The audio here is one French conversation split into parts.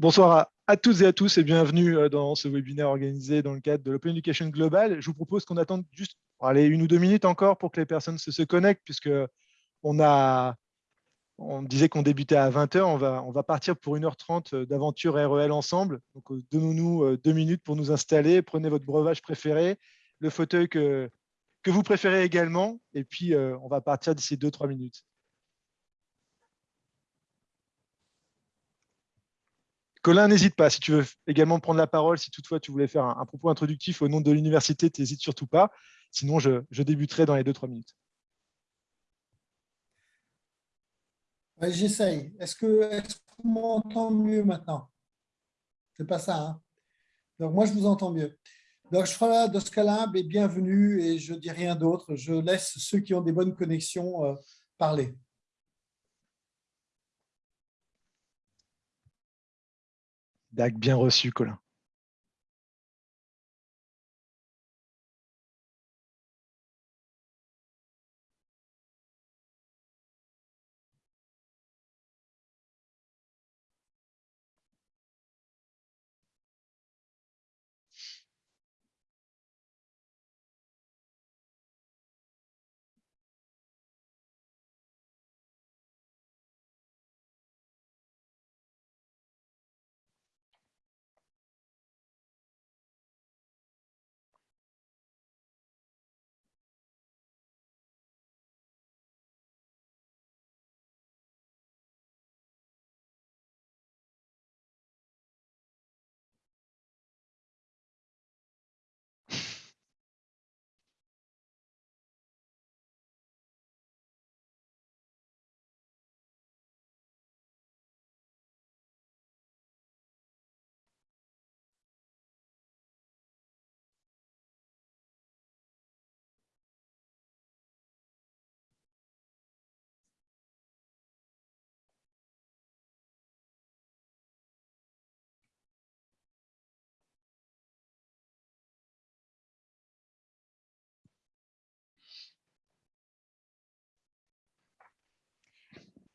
Bonsoir à, toutes et à tous et bienvenue euh, dans ce webinaire organisé dans le cadre de l'Open Education Global. Je vous propose qu'on attende juste une ou deux minutes encore pour que les personnes se, connectent, puisque on, a, on disait qu'on débutait à 20h. On va, on va partir pour 1h30 d'aventure REL ensemble. Donc, euh, donnons-nous euh, deux minutes pour nous installer. Prenez votre breuvage préféré, le fauteuil que, que vous préférez également, et puis on va partir d'ici 2-3 minutes. Colin, n'hésite pas. Si tu veux également prendre la parole, si toutefois tu voulais faire un, propos introductif au nom de l'université, n'hésite surtout pas. Sinon, je, débuterai dans les 2-3 minutes. J'essaye. Est-ce qu'on m'entend mieux maintenant? C'est pas ça. Hein Donc, moi, je vous entends mieux. Donc, je ferai de Scalab et bienvenue et je dis rien d'autre. Je laisse ceux qui ont des bonnes connexions euh, parler. Dac bien reçu, Colin.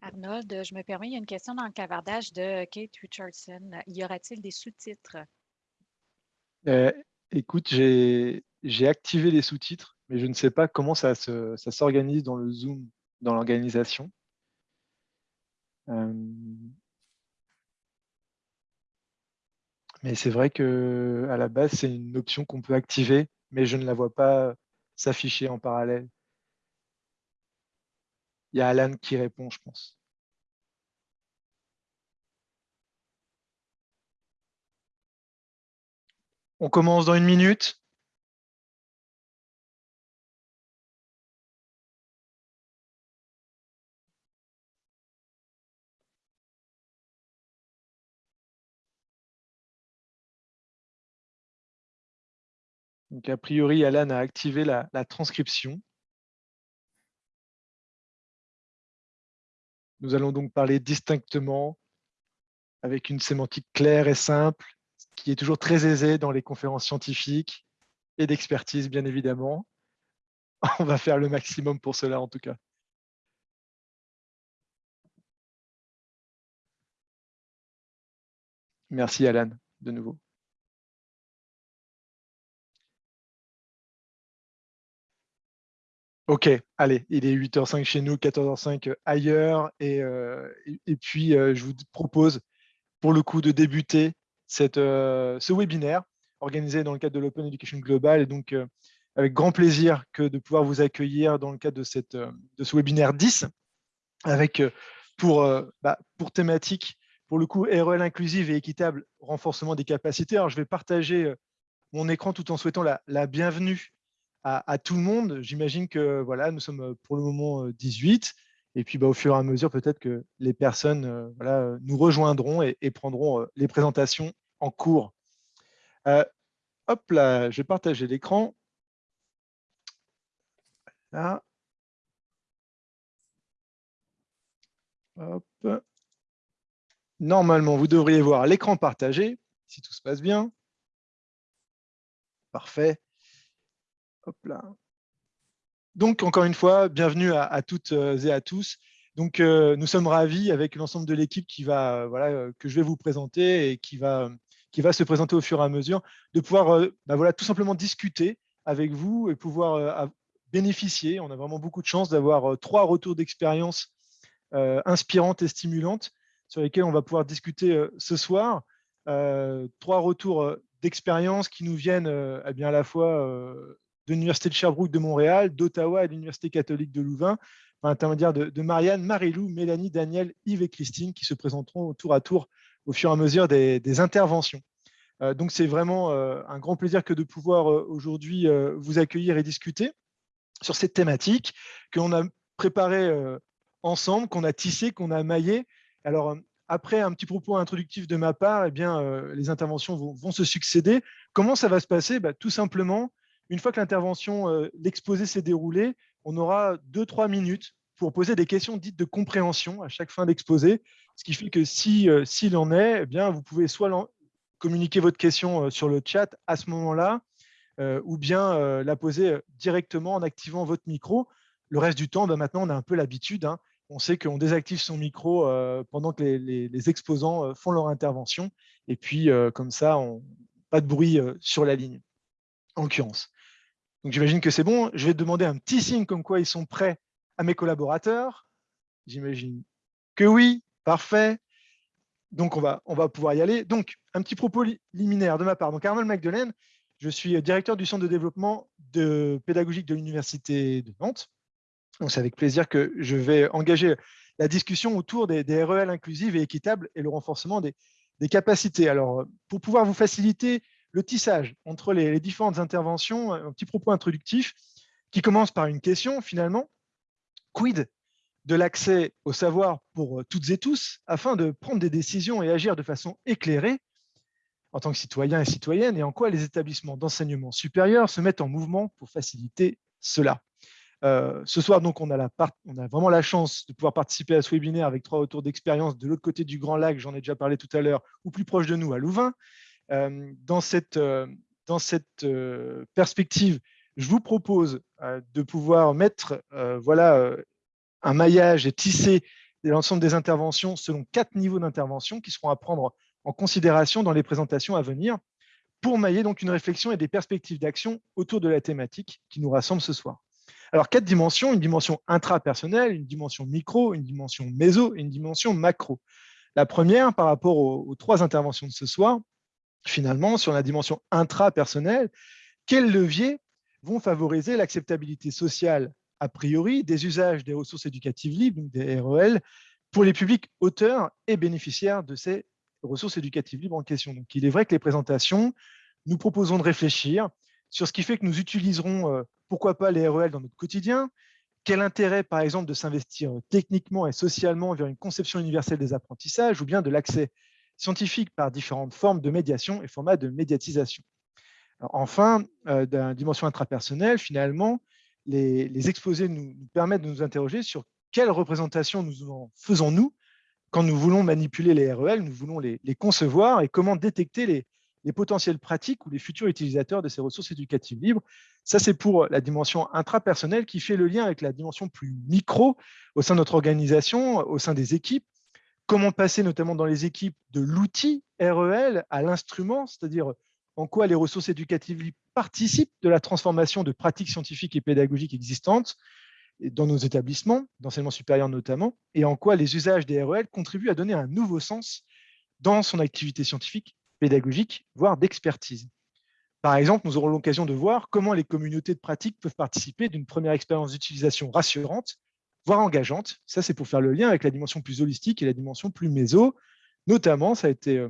Arnold, je me permets, il y a une question dans le cavardage de Kate Richardson. Y aura-t-il des sous-titres? Euh, écoute, j'ai activé les sous-titres, mais je ne sais pas comment ça s'organise dans le Zoom, dans l'organisation. Euh, mais c'est vrai que à la base, c'est une option qu'on peut activer, mais je ne la vois pas s'afficher en parallèle. Il y a Alan qui répond, je pense. On commence dans une minute. Donc, a priori, Alan a activé la transcription. Nous allons donc parler distinctement avec une sémantique claire et simple, qui est toujours très aisée dans les conférences scientifiques et d'expertise, bien évidemment. On va faire le maximum pour cela, en tout cas. Merci, Alan, de nouveau. Ok, allez, il est 8h05 chez nous, 14h05 ailleurs. Et, euh, et, puis, euh, je vous propose, pour le coup, de débuter cette, euh, ce webinaire organisé dans le cadre de l'Open Education Global. Et donc, avec grand plaisir que de pouvoir vous accueillir dans le cadre de, cette, de ce webinaire 10, avec pour, bah, pour thématique, pour le coup, REL inclusive et équitable, renforcement des capacités. Alors, je vais partager mon écran tout en souhaitant la, la bienvenue à, tout le monde. J'imagine que voilà, nous sommes euh, pour le moment 18. Euh, et puis, bah, au fur et à mesure, peut-être que les personnes euh, voilà, nous rejoindront et, prendront les présentations en cours. hop là, je vais partager l'écran. Normalement, vous devriez voir l'écran partagé, si tout se passe bien. Parfait. Donc, encore une fois, bienvenue à, toutes euh, et à tous. Donc, nous sommes ravis avec l'ensemble de l'équipe qui va, voilà, que je vais vous présenter et qui va, qui va se présenter au fur et à mesure, de pouvoir bah, voilà, tout simplement discuter avec vous et pouvoir bénéficier. On a vraiment beaucoup de chance d'avoir trois retours d'expérience inspirantes et stimulantes sur lesquels on va pouvoir discuter ce soir. trois retours d'expérience qui nous viennent eh bien, à la fois de l'Université de Sherbrooke de Montréal, d'Ottawa et de l'Université catholique de Louvain, par l'intermédiaire de, Marianne, Marilou, Mélanie, Daniel, Yves et Christine qui se présenteront tour à tour au fur et à mesure des, interventions. donc, c'est vraiment un grand plaisir que de pouvoir aujourd'hui vous accueillir et discuter sur cette thématique que l'on a préparée ensemble, qu'on a tissée, qu'on a maillée. Alors, après un petit propos introductif de ma part, eh bien, les interventions vont, se succéder. Comment ça va se passer? Bah, Tout simplement, une fois que l'intervention, l'exposé s'est déroulé, on aura deux, trois minutes pour poser des questions dites de compréhension à chaque fin d'exposé, ce qui fait que s'il si, s'il en est, eh bien, vous pouvez soit communiquer votre question sur le chat à ce moment-là, ou bien la poser directement en activant votre micro. Le reste du temps, bah, maintenant, on a un peu l'habitude. Hein. On sait qu'on désactive son micro pendant que les, exposants font leur intervention. Et puis, comme ça, pas de bruit sur la ligne, en l'occurrence. Donc, j'imagine que c'est bon. Je vais demander un petit signe comme quoi ils sont prêts à mes collaborateurs. J'imagine que oui. Parfait. Donc, on va, on va pouvoir y aller. Donc, un petit propos liminaire de ma part. Donc, Arnold Magdelaine, je suis directeur du centre de développement pédagogique de l'Université de Nantes. C'est avec plaisir que je vais engager la discussion autour des, REL inclusives et équitables et le renforcement des, capacités. Alors, pour pouvoir vous faciliter le tissage entre les, différentes interventions, un petit propos introductif qui commence par une question finalement. Quid de l'accès au savoir pour toutes et tous afin de prendre des décisions et agir de façon éclairée en tant que citoyens et citoyennes et en quoi les établissements d'enseignement supérieur se mettent en mouvement pour faciliter cela? Euh, ce soir, donc, on a, on a vraiment la chance de pouvoir participer à ce webinaire avec trois retours d'expérience de l'autre côté du Grand Lac, j'en ai déjà parlé tout à l'heure, ou plus proche de nous, à Louvain. Euh, dans cette, euh, cette perspective, je vous propose de pouvoir mettre voilà, un maillage et tisser l'ensemble des interventions selon quatre niveaux d'intervention qui seront à prendre en considération dans les présentations à venir pour mailler donc une réflexion et des perspectives d'action autour de la thématique qui nous rassemble ce soir. Alors, quatre dimensions, une dimension intrapersonnelle, une dimension micro, une dimension méso et une dimension macro. La première, par rapport aux, trois interventions de ce soir, finalement, sur la dimension intrapersonnelle, quels leviers vont favoriser l'acceptabilité sociale a priori des usages des ressources éducatives libres, des REL, pour les publics auteurs et bénéficiaires de ces ressources éducatives libres en question? Donc, il est vrai que les présentations, nous proposons de réfléchir sur ce qui fait que nous utiliserons, euh, pourquoi pas, les REL dans notre quotidien, quel intérêt, par exemple, de s'investir techniquement et socialement vers une conception universelle des apprentissages ou bien de l'accès scientifique par différentes formes de médiation et formats de médiatisation. enfin, euh, d'une dimension intrapersonnelle, finalement, les, exposés nous, permettent de nous interroger sur quelle représentation nous en faisons-nous quand nous voulons manipuler les REL, nous voulons les, concevoir et comment détecter les, les, potentielles pratiques ou les futurs utilisateurs de ces ressources éducatives libres. Ça, c'est pour la dimension intrapersonnelle qui fait le lien avec la dimension plus micro au sein de notre organisation, au sein des équipes. Comment passer notamment dans les équipes de l'outil REL à l'instrument, c'est-à-dire en quoi les ressources éducatives participent de la transformation de pratiques scientifiques et pédagogiques existantes, dans nos établissements, d'enseignement supérieur notamment, et en quoi les usages des REL contribuent à donner un nouveau sens dans son activité scientifique, pédagogique, voire d'expertise. Par exemple, nous aurons l'occasion de voir comment les communautés de pratique peuvent participer d'une première expérience d'utilisation rassurante, voire engageante. Ça, c'est pour faire le lien avec la dimension plus holistique et la dimension plus méso. Notamment, ça a été, euh,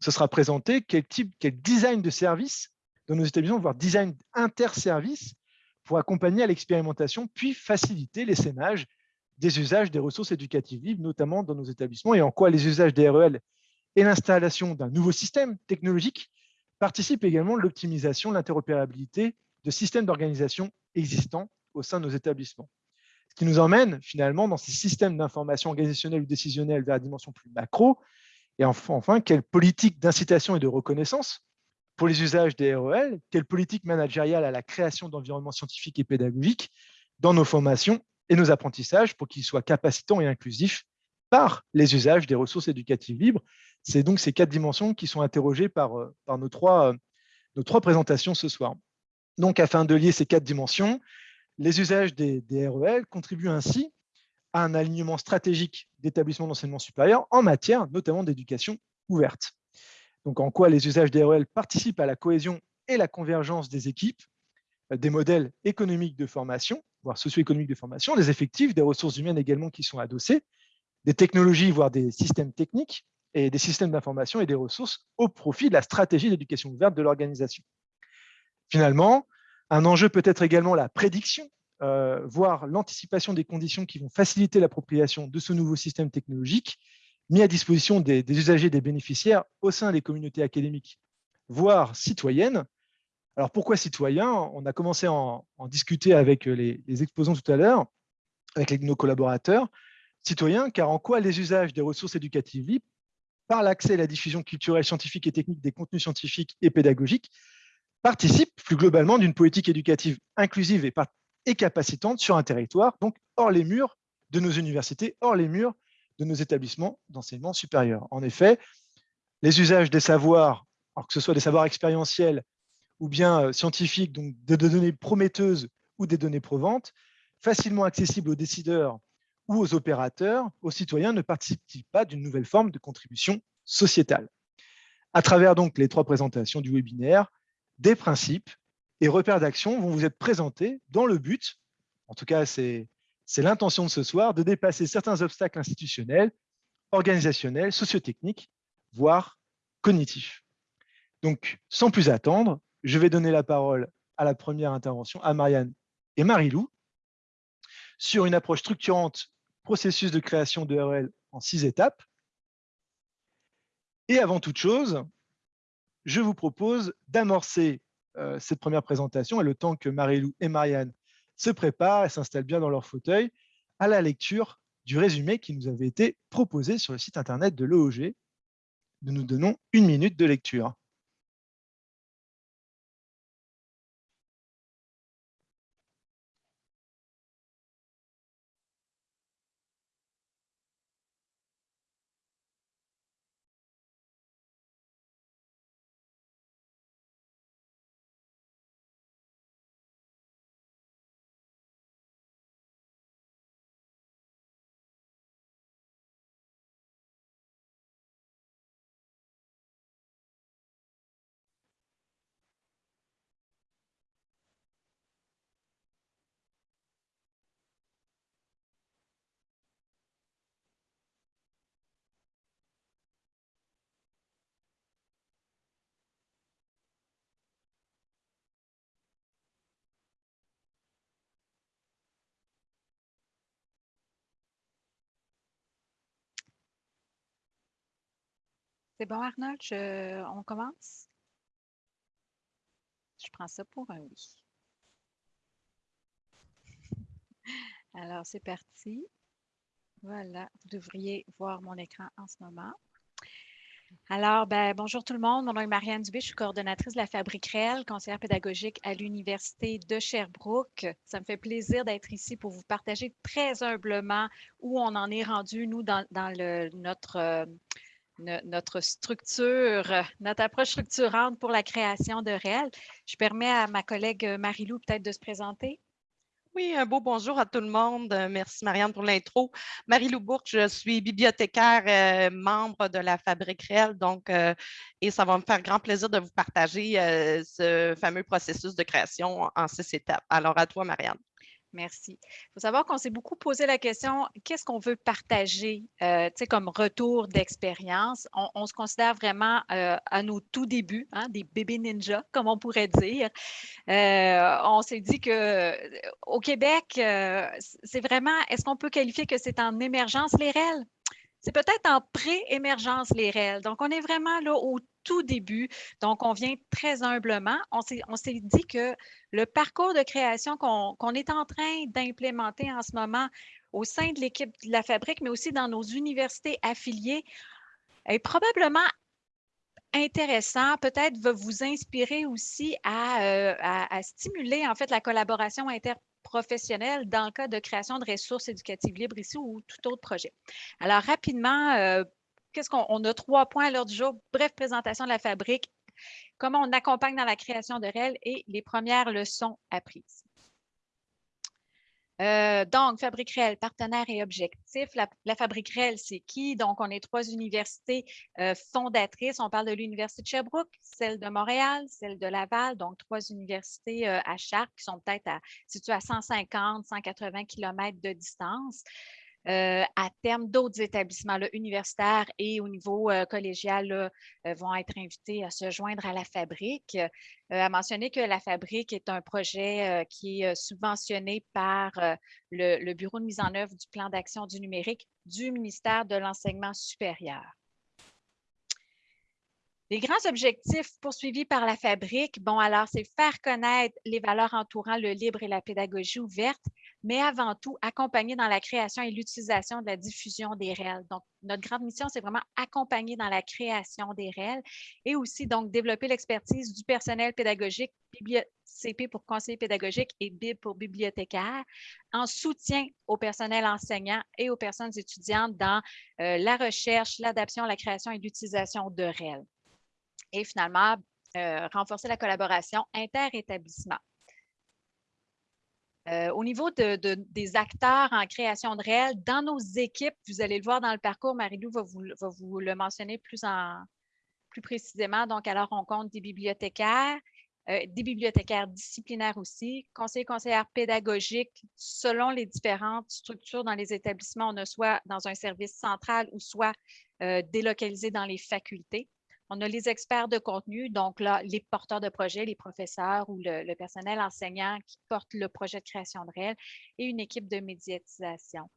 ce sera présenté quel type, quel design de service dans nos établissements, voire design interservice, pour accompagner à l'expérimentation, puis faciliter l'essaimage des usages des ressources éducatives libres, notamment dans nos établissements, et en quoi les usages des REL et l'installation d'un nouveau système technologique participent également de l'optimisation, l'interopérabilité de systèmes d'organisation existants au sein de nos établissements. Qui nous emmène finalement dans ces systèmes d'information organisationnelle ou décisionnelle vers la dimension plus macro, et enfin, quelle politique d'incitation et de reconnaissance pour les usages des REL, quelle politique managériale à la création d'environnements scientifiques et pédagogiques dans nos formations et nos apprentissages pour qu'ils soient capacitants et inclusifs par les usages des ressources éducatives libres. C'est donc ces quatre dimensions qui sont interrogées par, euh, par nos, trois, nos trois présentations ce soir. Donc, afin de lier ces quatre dimensions, les usages des, REL contribuent ainsi à un alignement stratégique d'établissements d'enseignement supérieur en matière notamment d'éducation ouverte. Donc, en quoi les usages des REL participent à la cohésion et la convergence des équipes, euh, des modèles économiques de formation, voire socio-économiques de formation, des effectifs, des ressources humaines également qui sont adossés, des technologies, voire des systèmes techniques, et des systèmes d'information et des ressources au profit de la stratégie d'éducation ouverte de l'organisation. Finalement, un enjeu peut être également la prédiction, euh, voire l'anticipation des conditions qui vont faciliter l'appropriation de ce nouveau système technologique mis à disposition des, usagers et des bénéficiaires au sein des communautés académiques, voire citoyennes. Alors pourquoi citoyens? On a commencé à en, discuter avec les, exposants tout à l'heure, avec nos collaborateurs. Citoyens, car en quoi les usages des ressources éducatives libres, par l'accès à la diffusion culturelle, scientifique et technique des contenus scientifiques et pédagogiques, participe plus globalement d'une politique éducative inclusive et, capacitante sur un territoire, donc hors les murs de nos universités, hors les murs de nos établissements d'enseignement supérieur. En effet, les usages des savoirs, que ce soit des savoirs expérientiels ou bien euh, scientifiques, donc des données prometteuses ou des données provantes, facilement accessibles aux décideurs ou aux opérateurs, aux citoyens, ne participent pas d'une nouvelle forme de contribution sociétale? À travers donc les trois présentations du webinaire, des principes et repères d'action vont vous être présentés dans le but, en tout cas c'est l'intention de ce soir, de dépasser certains obstacles institutionnels, organisationnels, sociotechniques, voire cognitifs. Donc, sans plus attendre, je vais donner la parole à la première intervention, à Marianne et Marie-Lou, sur une approche structurante processus de création de RL en six étapes. Et avant toute chose, je vous propose d'amorcer euh, cette première présentation et le temps que Marie-Lou et Marianne se préparent et s'installent bien dans leur fauteuil à la lecture du résumé qui nous avait été proposé sur le site internet de l'OOG. Nous nous donnons une minute de lecture. C'est bon, Arnold, on commence? Je prends ça pour un oui. Alors, c'est parti. Voilà, vous devriez voir mon écran en ce moment. Alors, ben, bonjour tout le monde. Mon nom est Marianne Dubé. Je suis coordonnatrice de la Fabrique Réelle, conseillère pédagogique à l'Université de Sherbrooke. Ça me fait plaisir d'être ici pour vous partager très humblement où on en est rendu, nous, dans, notre, euh, notre structure, notre approche structurante pour la création de réel. Je permets à ma collègue Marie-Lou peut-être de se présenter. Oui, un beau bonjour à tout le monde. Merci Marianne pour l'intro. Marie-Lou Bourque, je suis bibliothécaire, euh, membre de la Fabrique Réelle, donc, euh, et ça va me faire grand plaisir de vous partager euh, ce fameux processus de création en six étapes. Alors à toi, Marianne. Merci. Il faut savoir qu'on s'est beaucoup posé la question, qu'est-ce qu'on veut partager? Euh, comme retour d'expérience? On, se considère vraiment euh, à nos tout débuts, hein, des bébés ninjas, comme on pourrait dire. Euh, on s'est dit qu'au Québec, c'est vraiment, est-ce qu'on peut qualifier que c'est en émergence les REL? C'est peut-être en pré-émergence les REL. Donc, on est vraiment là au tout début. Donc, on vient très humblement. On s'est dit que le parcours de création qu'on est en train d'implémenter en ce moment au sein de l'équipe de la fabrique, mais aussi dans nos universités affiliées, est probablement intéressant, peut-être va vous inspirer aussi à, euh, à, stimuler en fait la collaboration inter professionnels dans le cas de création de ressources éducatives libres ici ou tout autre projet. Alors, rapidement, euh, qu'est-ce qu'on on a trois points à l'heure du jour. Bref, présentation de la fabrique, comment on accompagne dans la création de REL et les premières leçons apprises. Euh, donc, Fabrique Réelle, partenaire et objectif. La, Fabrique Réelle, c'est qui? Donc, on est trois universités euh, fondatrices. On parle de l'Université de Sherbrooke, celle de Montréal, celle de Laval, donc trois universités euh, à Chartres qui sont peut-être situées à 150, 180 km de distance. Euh, à terme, d'autres établissements universitaires et au niveau euh, collégial euh, vont être invités à se joindre à la fabrique. à mentionner que la fabrique est un projet qui est subventionné par le, le Bureau de mise en œuvre du plan d'action du numérique du ministère de l'Enseignement supérieur. Les grands objectifs poursuivis par la fabrique, bon, alors, c'est faire connaître les valeurs entourant le libre et la pédagogie ouverte, mais avant tout, accompagner dans la création et l'utilisation de la diffusion des réels. Donc, notre grande mission, c'est vraiment accompagner dans la création des réels et aussi, donc, développer l'expertise du personnel pédagogique, CP pour conseiller pédagogique et BIB pour bibliothécaire, en soutien au personnel enseignant et aux personnes étudiantes dans euh, la recherche, l'adaptation, la création et l'utilisation de réels. Et finalement, euh, renforcer la collaboration inter-établissement. Euh, au niveau des acteurs en création de réel, dans nos équipes, vous allez le voir dans le parcours, Marie-Lou va vous, le mentionner plus, précisément. Donc, alors, on compte des bibliothécaires, euh, des bibliothécaires disciplinaires aussi, conseillers, conseillères pédagogiques, selon les différentes structures dans les établissements, on a soit dans un service central ou soit euh, délocalisé dans les facultés. On a les experts de contenu, donc là, les porteurs de projet, les professeurs ou le, personnel enseignant qui porte le projet de création de réel et une équipe de médiatisation.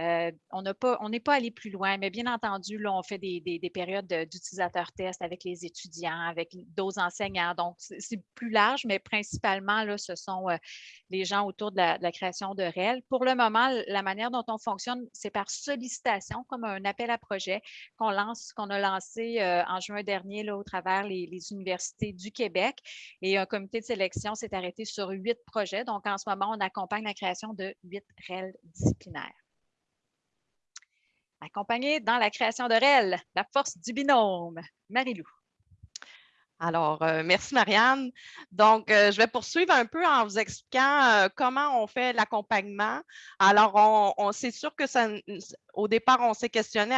Euh, on n'est pas, allé plus loin, mais bien entendu, là, on fait des, périodes d'utilisateurs tests avec les étudiants, avec d'autres enseignants. Donc, c'est plus large, mais principalement, là, ce sont euh, les gens autour de la, création de réel. Pour le moment, la manière dont on fonctionne, c'est par sollicitation, comme un appel à projet qu'on lance, qu'on a lancé euh, en juin dernier là, au travers les, les, universités du Québec. Et un comité de sélection s'est arrêté sur huit projets. Donc, en ce moment, on accompagne la création de huit REL disciplinaires. Accompagné dans la création de REL, la force du binôme. Marie-Lou. Alors, euh, merci Marianne. Donc, euh, je vais poursuivre un peu en vous expliquant euh, comment on fait l'accompagnement. Alors, on, c'est sûr que ça, au départ, on s'est questionné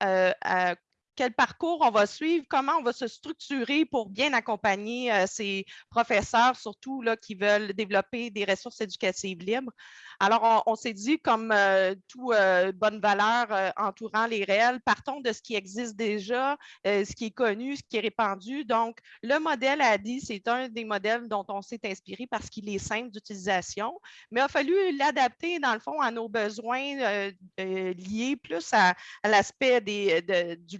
à, quel parcours on va suivre, comment on va se structurer pour bien accompagner ces professeurs, surtout là, qui veulent développer des ressources éducatives libres. Alors, on, s'est dit, comme euh, toute euh, bonne valeur euh, entourant les réels, partons de ce qui existe déjà, ce qui est connu, ce qui est répandu. Donc, le modèle ADI, c'est un des modèles dont on s'est inspiré parce qu'il est simple d'utilisation, mais il a fallu l'adapter, dans le fond, à nos besoins liés plus à, l'aspect du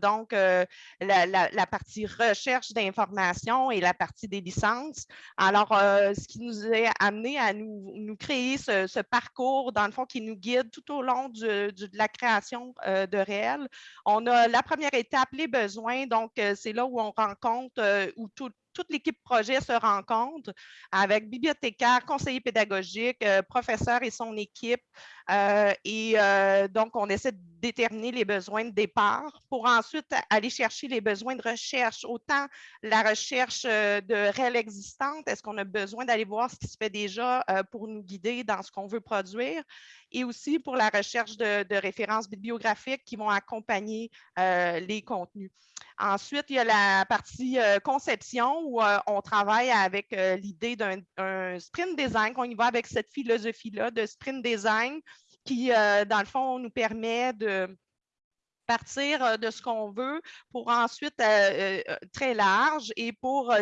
donc la, partie recherche d'informations et la partie des licences. Alors, ce qui nous a amené à nous, créer ce, parcours, dans le fond, qui nous guide tout au long de la création euh, de réel. On a la première étape, les besoins. Donc, euh, c'est là où on rencontre, euh, où tout, toute l'équipe projet se rencontre avec bibliothécaire, conseiller pédagogique, professeur et son équipe. et donc, on essaie de déterminer les besoins de départ pour ensuite aller chercher les besoins de recherche, autant la recherche de réelle existante, est-ce qu'on a besoin d'aller voir ce qui se fait déjà pour nous guider dans ce qu'on veut produire, et aussi pour la recherche de, références bibliographiques qui vont accompagner euh, les contenus. Ensuite, il y a la partie euh, conception où euh, on travaille avec l'idée d'un sprint design, qu'on y va avec cette philosophie-là de sprint design qui, dans le fond, nous permet de partir euh, de ce qu'on veut pour ensuite euh, euh, très large et pour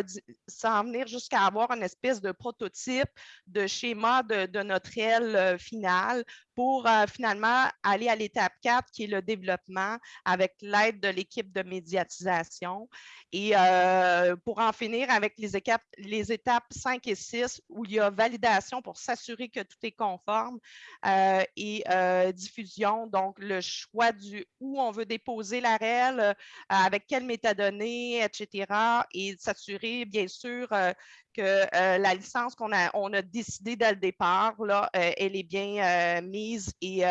s'en venir jusqu'à avoir une espèce de prototype de schéma de, de notre réel final pour finalement aller à l'étape 4 qui est le développement avec l'aide de l'équipe de médiatisation et pour en finir avec les, étapes, les étapes 5 et 6 où il y a validation pour s'assurer que tout est conforme et diffusion, donc le choix du où on veut déposer la REL, avec quelle métadonnée, etc. Et s'assurer, bien sûr, que euh, la licence qu'on a, on a décidé dès le départ, là, euh, elle est bien mise et,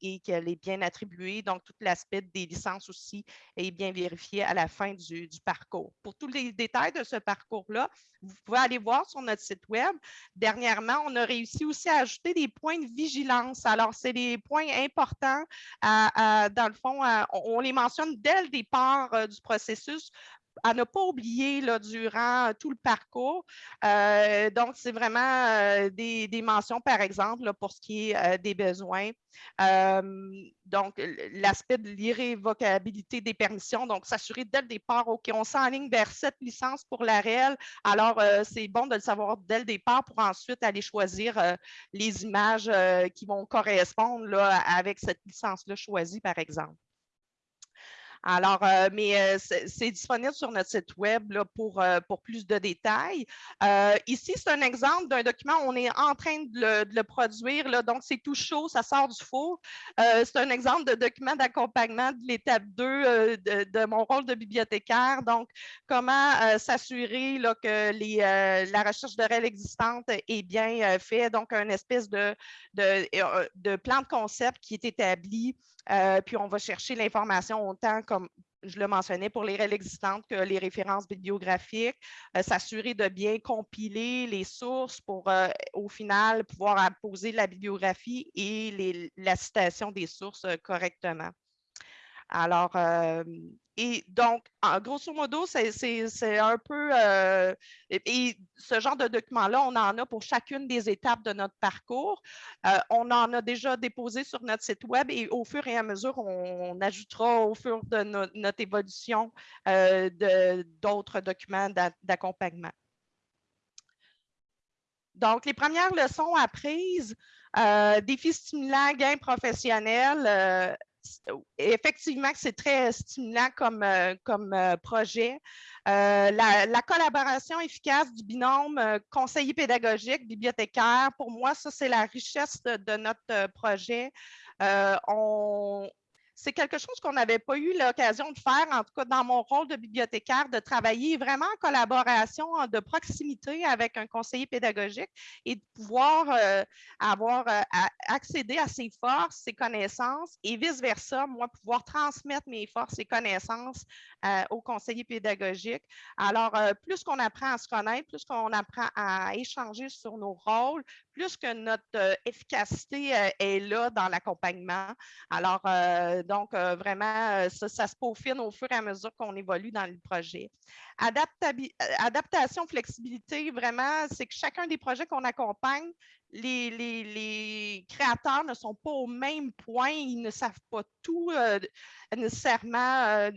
et qu'elle est bien attribuée. Donc, tout l'aspect des licences aussi est bien vérifié à la fin du, du parcours. Pour tous les détails de ce parcours-là, vous pouvez aller voir sur notre site Web. Dernièrement, on a réussi aussi à ajouter des points de vigilance. Alors, c'est des points importants. dans le fond, on, les mentionne dès le départ du processus à ne pas oublier durant tout le parcours. Euh, donc, c'est vraiment euh, des, mentions, par exemple, pour ce qui est euh, des besoins. donc, l'aspect de l'irrévocabilité des permissions, donc s'assurer dès le départ, OK, on s'enligne vers cette licence pour la réelle. Alors, c'est bon de le savoir dès le départ pour ensuite aller choisir les images qui vont correspondre avec cette licence-là choisie, par exemple. Alors, euh, mais euh, c'est disponible sur notre site web pour, euh, pour plus de détails. ici, c'est un exemple d'un document, on est en train de le, produire, donc c'est tout chaud, ça sort du four. c'est un exemple de document d'accompagnement de l'étape 2 de, mon rôle de bibliothécaire. Donc, comment s'assurer que la recherche de règles existantes est bien faite. Donc, un espèce de, de plan de concept qui est établi euh, puis on va chercher l'information autant comme je le mentionnais pour les règles existantes que les références bibliographiques, euh, s'assurer de bien compiler les sources pour euh, au final pouvoir poser la bibliographie et la citation des sources correctement. Alors, et donc, grosso modo, c'est un peu, euh, et, ce genre de document-là, on en a pour chacune des étapes de notre parcours. Euh, on en a déjà déposé sur notre site web et au fur et à mesure, on, ajoutera au fur de notre évolution d'autres documents d'accompagnement. Donc, les premières leçons apprises, défis stimulants, gains professionnels, effectivement c'est très stimulant comme, euh, euh, projet. Euh, la, collaboration efficace du binôme conseiller pédagogique, bibliothécaire, pour moi, ça, c'est la richesse de, notre projet. on, c'est quelque chose qu'on n'avait pas eu l'occasion de faire, en tout cas dans mon rôle de bibliothécaire, de travailler vraiment en collaboration, de proximité avec un conseiller pédagogique et de pouvoir euh, avoir euh, accéder à ses forces, ses connaissances et vice-versa, moi, pouvoir transmettre mes forces et connaissances euh, au conseiller pédagogique. Alors, plus qu'on apprend à se connaître, plus qu'on apprend à échanger sur nos rôles, plus que notre efficacité est là dans l'accompagnement. Alors, donc, euh, vraiment, euh, ça, se peaufine au fur et à mesure qu'on évolue dans le projet. Euh, adaptation, flexibilité, vraiment, c'est que chacun des projets qu'on accompagne, les, créateurs ne sont pas au même point, ils ne savent pas tout nécessairement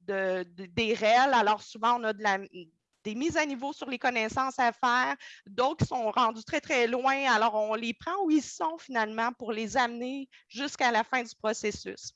des réels. Alors, souvent, on a de la, des mises à niveau sur les connaissances à faire, d'autres sont rendus très, très loin. Alors, on les prend où ils sont finalement pour les amener jusqu'à la fin du processus.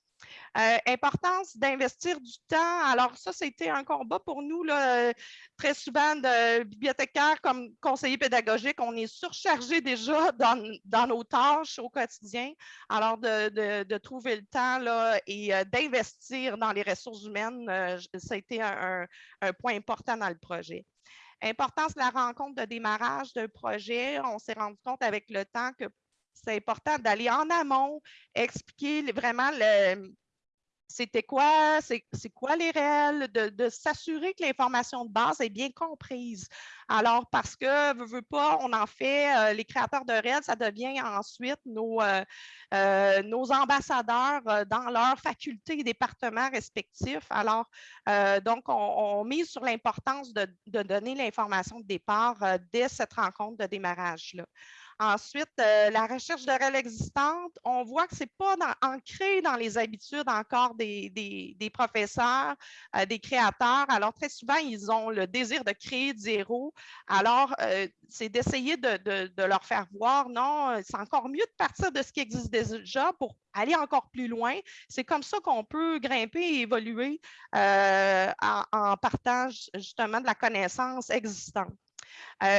Euh, importance d'investir du temps. Alors, ça, c'était un combat pour nous. Là, très souvent, de bibliothécaires comme conseillers pédagogiques, on est surchargé déjà dans, nos tâches au quotidien. Alors, de, trouver le temps là, et euh, d'investir dans les ressources humaines, euh, ça a été un, point important dans le projet. Importance de la rencontre de démarrage d'un projet. On s'est rendu compte avec le temps que c'est important d'aller en amont, expliquer vraiment c'était quoi, c'est quoi les réels, de, s'assurer que l'information de base est bien comprise. Alors, parce que, veut, veut pas, on en fait, euh, les créateurs de réels, ça devient ensuite nos, euh, euh, nos ambassadeurs dans leurs facultés et départements respectifs. Alors, donc, on, mise sur l'importance de, donner l'information de départ dès cette rencontre de démarrage-là. Ensuite, euh, la recherche de règles existantes, on voit que ce n'est pas ancré dans les habitudes encore des, professeurs, euh, des créateurs. Alors, très souvent, ils ont le désir de créer de zéro. Alors, euh, c'est d'essayer de, leur faire voir, non, c'est encore mieux de partir de ce qui existe déjà pour aller encore plus loin. C'est comme ça qu'on peut grimper et évoluer en, en partant justement de la connaissance existante.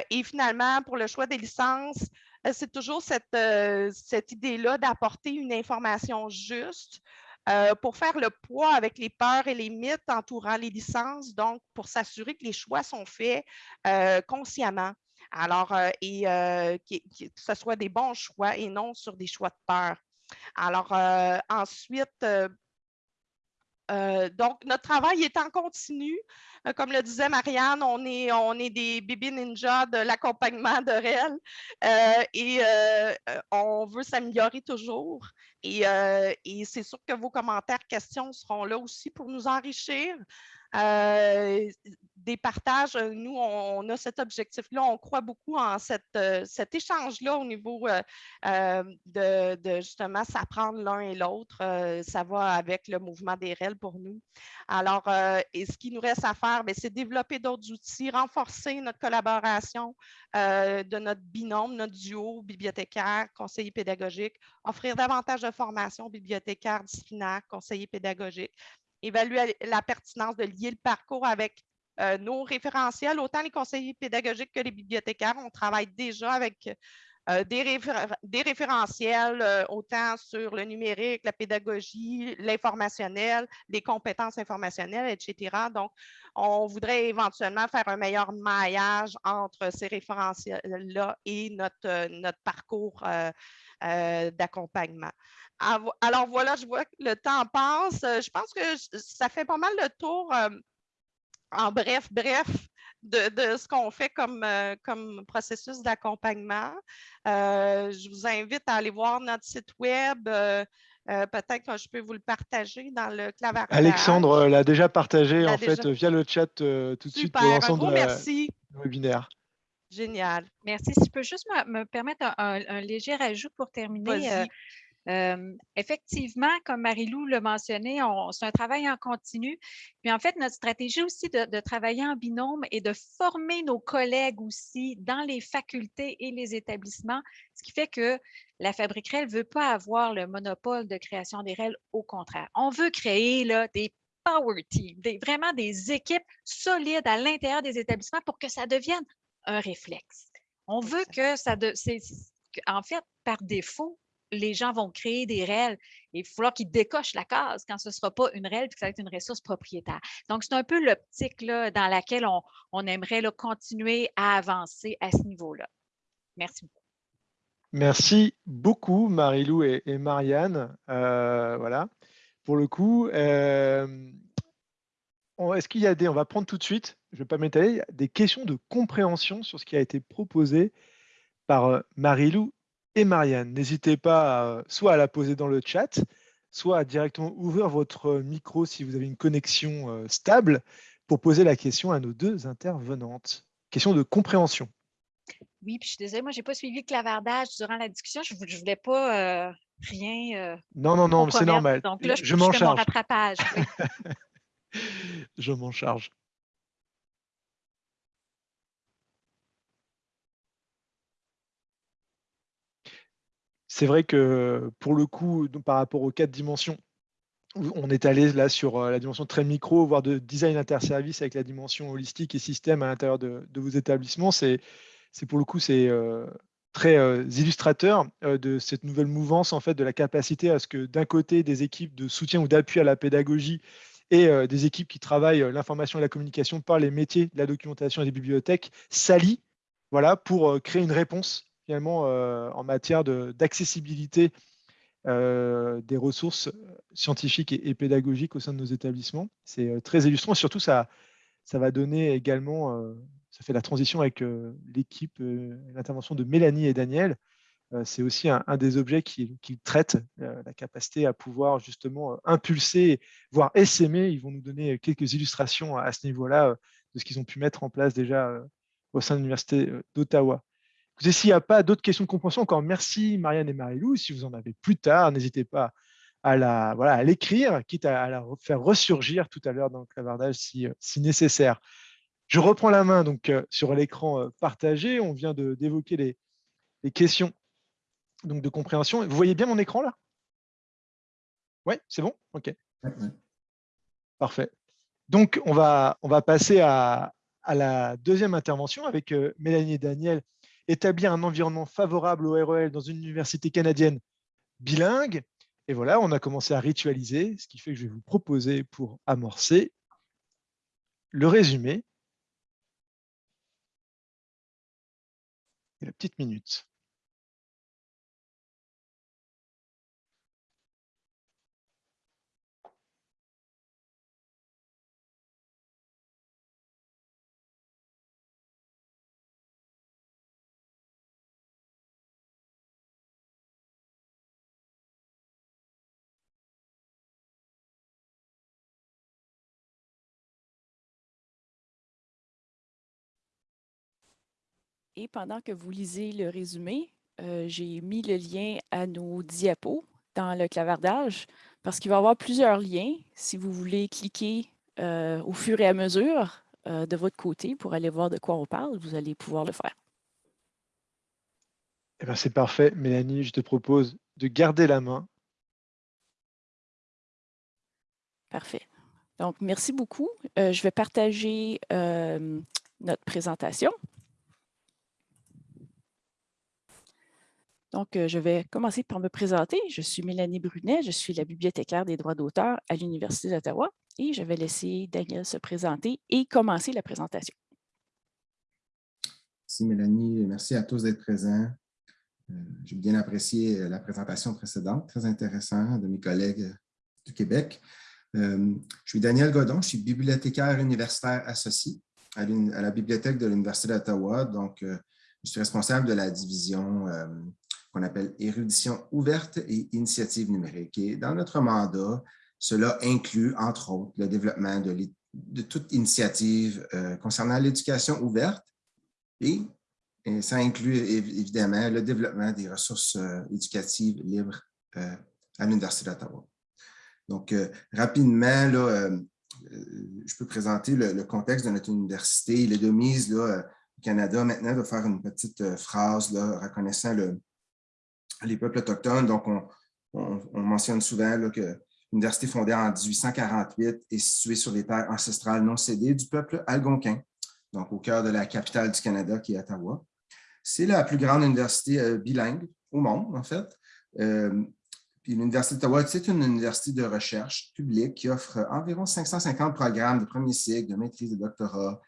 et finalement, pour le choix des licences, c'est toujours cette, euh, cette idée-là d'apporter une information juste, euh, pour faire le poids avec les peurs et les mythes entourant les licences, donc pour s'assurer que les choix sont faits euh, consciemment. Alors, et que ce soit des bons choix et non sur des choix de peur. Alors, ensuite, donc, notre travail est en continu. comme le disait Marianne, on est, des bébés ninjas de l'accompagnement de REL et on veut s'améliorer toujours. Et, et c'est sûr que vos commentaires, questions seront là aussi pour nous enrichir. Euh, des partages, euh, nous, on, a cet objectif-là, on croit beaucoup en euh, cet échange-là au niveau de, justement s'apprendre l'un et l'autre. ça va avec le mouvement des REL pour nous. Alors, et ce qui nous reste à faire, ben, c'est développer d'autres outils, renforcer notre collaboration de notre binôme, notre duo bibliothécaire, conseiller pédagogique, offrir davantage de formation bibliothécaire, disciplinaire, conseiller pédagogique, évaluer la pertinence de lier le parcours avec euh, nos référentiels, autant les conseillers pédagogiques que les bibliothécaires. On travaille déjà avec euh, des, référentiels, euh, autant sur le numérique, la pédagogie, l'informationnel, les compétences informationnelles, etc. Donc, on voudrait éventuellement faire un meilleur maillage entre ces référentiels-là et notre parcours d'accompagnement. Alors voilà, je vois que le temps passe. Euh, je pense que ça fait pas mal le tour euh, en bref, bref, de, ce qu'on fait comme, euh, comme processus d'accompagnement. je vous invite à aller voir notre site web. Peut-être que je peux vous le partager dans le clavardage. Alexandre l'a déjà partagé en fait via le chat tout de suite pour l'ensemble du webinaire. Génial. Merci. Si je peux juste me, permettre un, léger ajout pour terminer effectivement, comme Marie-Lou l'a mentionné, c'est un travail en continu. Puis en fait, notre stratégie aussi de, travailler en binôme et de former nos collègues aussi dans les facultés et les établissements, ce qui fait que la Fabrique REL ne veut pas avoir le monopole de création des REL, au contraire. On veut créer là, des power teams, des, vraiment des équipes solides à l'intérieur des établissements pour que ça devienne un réflexe. On veut que ça... De, en fait, par défaut, les gens vont créer des REL. Il va falloir qu'ils décochent la case quand ce ne sera pas une REL puis que ça va être une ressource propriétaire. Donc, c'est un peu l'optique dans laquelle on, aimerait continuer à avancer à ce niveau-là. Merci beaucoup. Merci beaucoup, Marie-Lou et, Marianne. Euh, voilà, pour le coup. Euh, est-ce qu'il y a des, on va prendre tout de suite, je ne vais pas m'étaler, des questions de compréhension sur ce qui a été proposé par euh, Marie-Lou et Marianne. N'hésitez pas soit à la poser dans le chat, soit à directement ouvrir votre micro si vous avez une connexion euh, stable pour poser la question à nos deux intervenantes. Question de compréhension. Oui, puis je suis désolée, moi, je n'ai pas suivi le clavardage durant la discussion. Je ne voulais pas euh, rien. Euh, non, non, non, c'est normal. Donc là, je, je m'en charge. mon rattrapage. je m'en charge. C'est vrai que pour le coup, par rapport aux quatre dimensions, on est allé là sur euh, la dimension très micro, voire de design interservice avec la dimension holistique et système à l'intérieur de, vos établissements. C'est pour le coup, c'est euh, très euh, illustrateur de cette nouvelle mouvance, en fait, de la capacité à ce que d'un côté, des équipes de soutien ou d'appui à la pédagogie et des équipes qui travaillent l'information et la communication par les métiers de la documentation et des bibliothèques s'allient voilà, pour créer une réponse finalement euh, en matière d'accessibilité euh, des ressources scientifiques et, pédagogiques au sein de nos établissements. C'est euh, très illustrant. Surtout, ça, ça va donner également, ça fait la transition avec l'équipe, l'intervention de Mélanie et Daniel. C'est aussi un, des objets qu'ils qui traitent, la capacité à pouvoir justement impulser, voire essaimer. Ils vont nous donner quelques illustrations à ce niveau-là de ce qu'ils ont pu mettre en place déjà au sein de l'Université d'Ottawa. S'il n'y a pas d'autres questions de compréhension, encore merci Marianne et Marie-Lou. Si vous en avez plus tard, n'hésitez pas à la voilà à l'écrire, quitte à, la faire ressurgir tout à l'heure dans le clavardage si, euh, si, nécessaire. Je reprends la main donc euh, sur l'écran euh, partagé. On vient d'évoquer les, les, questions donc, de compréhension. Vous voyez bien mon écran là? Oui, c'est bon? Ok. Parfait. Donc, on va, on va passer à, à la deuxième intervention avec Mélanie et Daniel établir un environnement favorable au REL dans une université canadienne bilingue. Et voilà, on a commencé à ritualiser, ce qui fait que je vais vous proposer pour amorcer le résumé et la petite minute. Et pendant que vous lisez le résumé, euh, j'ai mis le lien à nos diapos dans le clavardage parce qu'il va y avoir plusieurs liens si vous voulez cliquer euh, au fur et à mesure euh, de votre côté pour aller voir de quoi on parle, vous allez pouvoir le faire. Eh ben, c'est parfait. Mélanie, je te propose de garder la main. Parfait. Donc, merci beaucoup. je vais partager notre présentation. Donc, euh, je vais commencer par me présenter. Je suis Mélanie Brunet, je suis la bibliothécaire des droits d'auteur à l'Université d'Ottawa et je vais laisser Daniel se présenter et commencer la présentation. Merci Mélanie, merci à tous d'être présents. Euh, j'ai bien apprécié euh, la présentation précédente, très intéressant de mes collègues du Québec. je suis Daniel Godon, je suis bibliothécaire universitaire associé à, la bibliothèque de l'Université d'Ottawa. Donc, je suis responsable de la division qu'on appelle érudition ouverte et initiative numérique. Et dans notre mandat, cela inclut, entre autres, le développement de, toute initiative euh, concernant l'éducation ouverte et, ça inclut évidemment le développement des ressources euh, éducatives libres euh, à l'Université d'Ottawa. Donc, rapidement, je peux présenter le, contexte de notre université. Il est de mise au Canada maintenant de faire une petite phrase reconnaissant le, les peuples autochtones. Donc, on, mentionne souvent que l'université fondée en 1848 est située sur les terres ancestrales non cédées du peuple algonquin, donc au cœur de la capitale du Canada, qui est Ottawa. C'est la plus grande université euh, bilingue au monde, en fait. Euh, l'Université d'Ottawa, c'est une université de recherche publique qui offre environ 550 programmes de premier cycle, de maîtrise, de doctorat.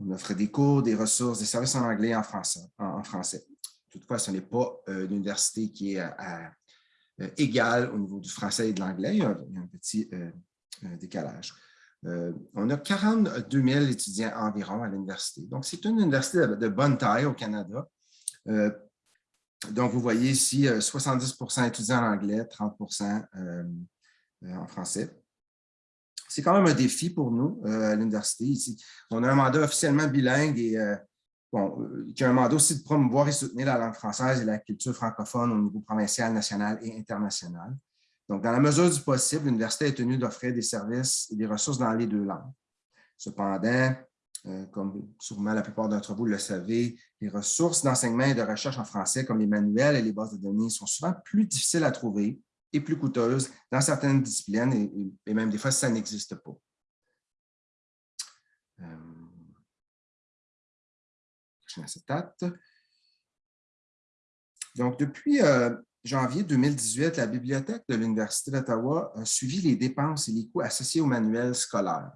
On offre des cours, des ressources, des services en anglais et en français. Toutefois, ce n'est pas euh, une université qui est euh, égale au niveau du français et de l'anglais. Il, y a un petit euh, décalage. on a 42 000 étudiants environ à l'université. Donc, c'est une université de, bonne taille au Canada. donc, vous voyez ici 70% étudiants en anglais, 30% en français. C'est quand même un défi pour nous à l'université. On a un mandat officiellement bilingue et bon, euh, qui a un mandat aussi de promouvoir et soutenir la langue française et la culture francophone au niveau provincial, national et international. Donc, dans la mesure du possible, l'université est tenue d'offrir des services et des ressources dans les deux langues. Cependant, euh, comme sûrement la plupart d'entre vous le savez, les ressources d'enseignement et de recherche en français, comme les manuels et les bases de données, sont souvent plus difficiles à trouver et plus coûteuses dans certaines disciplines, et, même des fois, ça n'existe pas. Euh, donc, depuis euh, janvier 2018, la Bibliothèque de l'Université d'Ottawa a suivi les dépenses et les coûts associés aux manuels scolaires.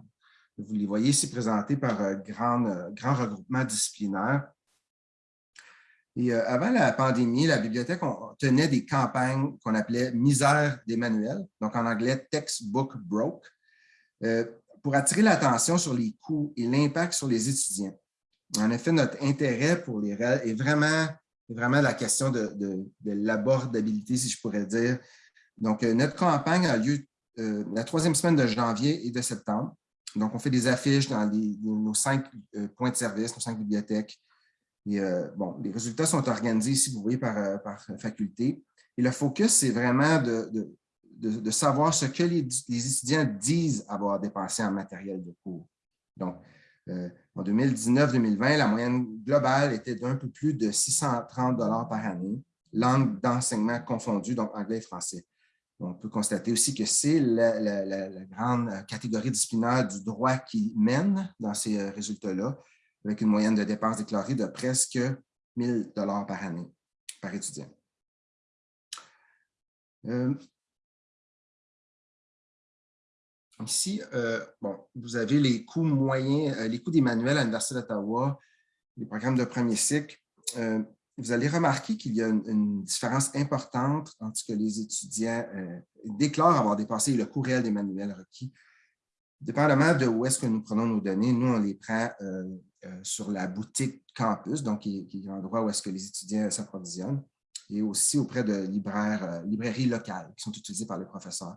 Vous les voyez ici présentés par un euh, grand, euh, grand regroupement disciplinaire. Et avant la pandémie, la bibliothèque tenait des campagnes qu'on appelait « misère des manuels », donc en anglais « textbook broke pour attirer l'attention sur les coûts et l'impact sur les étudiants. En effet, notre intérêt pour les est vraiment, vraiment la question de, l'abordabilité, si je pourrais dire. Donc, euh, notre campagne a lieu euh, la troisième semaine de janvier et de septembre. Donc, on fait des affiches dans nos cinq euh, points de service, nos cinq bibliothèques. Et, bon, les résultats sont organisés ici, vous voyez, par, faculté. Et le focus, c'est vraiment de, savoir ce que les, les, étudiants disent avoir dépensé en matériel de cours. Donc, euh, en 2019-2020, la moyenne globale était d'un peu plus de 630 par année, langue d'enseignement confondue, donc anglais et français. On peut constater aussi que c'est la, grande catégorie disciplinaire du droit qui mène dans ces euh, résultats-là, avec une moyenne de dépenses déclarées de presque 1000 par année par étudiant. Euh, Ici, bon, vous avez les coûts moyens, les coûts des manuels à l'Université d'Ottawa, les programmes de premier cycle vous allez remarquer qu'il y a une, différence importante entre ce que les étudiants euh, déclarent avoir dépassé le coût réel des manuels requis. Dépendamment de où est-ce que nous prenons nos données, nous, on les prend euh, euh, sur la boutique campus, donc qui, est l'endroit où est-ce que les étudiants s'approvisionnent, et aussi auprès de libraires, librairies locales qui sont utilisées par les professeurs.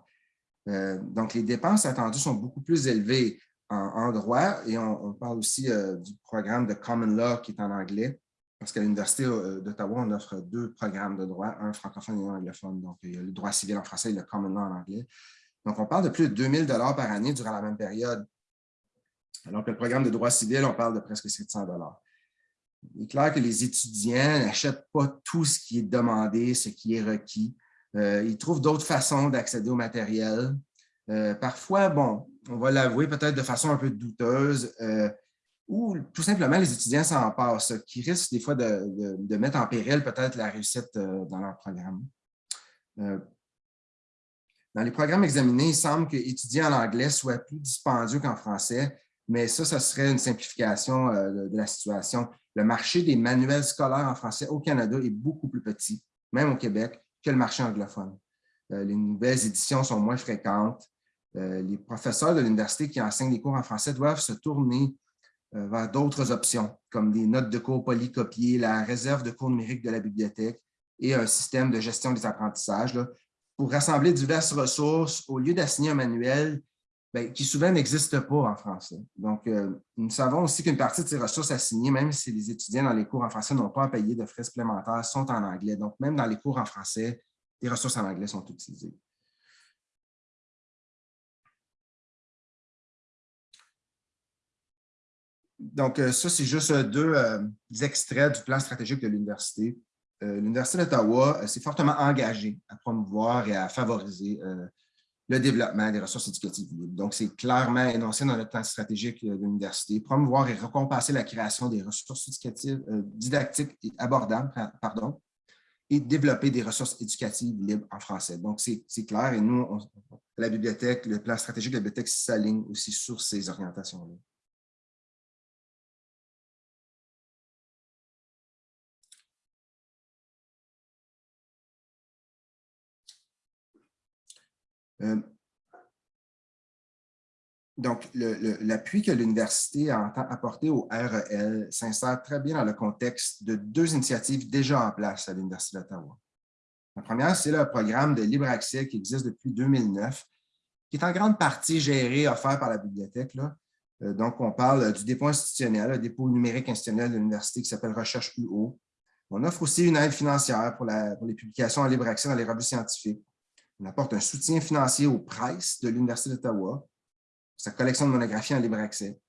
Donc, les dépenses attendues sont beaucoup plus élevées en, droit, et on, parle aussi du programme de Common Law qui est en anglais, parce qu'à l'Université euh, d'Ottawa, on offre deux programmes de droit, un francophone et un anglophone. Donc, il y a le droit civil en français et le common law en anglais. Donc, on parle de plus de 2000 par année durant la même période. Alors que le programme de droit civil, on parle de presque 700 Il est clair que les étudiants n'achètent pas tout ce qui est demandé, ce qui est requis. Euh, ils trouvent d'autres façons d'accéder au matériel. Euh, parfois, bon, on va l'avouer peut-être de façon un peu douteuse, ou tout simplement les étudiants s'en passent, qui risquent des fois de, mettre en péril peut-être la réussite euh, dans leur programme. Euh, dans les programmes examinés, il semble qu'étudier en anglais soit plus dispendieux qu'en français, mais ça, ça serait une simplification euh, de la situation. Le marché des manuels scolaires en français au Canada est beaucoup plus petit, même au Québec, le marché anglophone. Les nouvelles éditions sont moins fréquentes. Les professeurs de l'université qui enseignent des cours en français doivent se tourner euh, vers d'autres options, comme des notes de cours polycopiées, la réserve de cours numériques de la bibliothèque et un système de gestion des apprentissages pour rassembler diverses ressources au lieu d'assigner un manuel ben, qui souvent n'existe pas en français. Donc, euh, nous savons aussi qu'une partie de ces ressources assignées, même si les étudiants dans les cours en français n'ont pas à payer de frais supplémentaires, sont en anglais. Donc, même dans les cours en français, les ressources en anglais sont utilisées. donc, euh, ça, c'est juste euh, deux extraits du plan stratégique de l'université. L'Université d'Ottawa s'est fortement engagée à promouvoir et à favoriser le développement des ressources éducatives libres. Donc, c'est clairement énoncé dans le plan stratégique de l'université, promouvoir et récompenser la création des ressources éducatives, didactiques et abordables, pardon, et développer des ressources éducatives libres en français. Donc, c'est clair et nous, la bibliothèque, le plan stratégique de la bibliothèque s'aligne aussi sur ces orientations-là. Euh, donc, l'appui que l'université entend apporter au REL s'insère très bien dans le contexte de deux initiatives déjà en place à l'Université d'Ottawa. La première, c'est le programme de libre accès qui existe depuis 2009, qui est en grande partie géré, offert par la bibliothèque. Euh, donc, on parle du dépôt institutionnel, le dépôt numérique institutionnel de l'université qui s'appelle Recherche UO. On offre aussi une aide financière pour, pour les publications en libre accès dans les revues scientifiques. On apporte un soutien financier aux Price de l'Université d'Ottawa, sa collection de monographies en libre accès.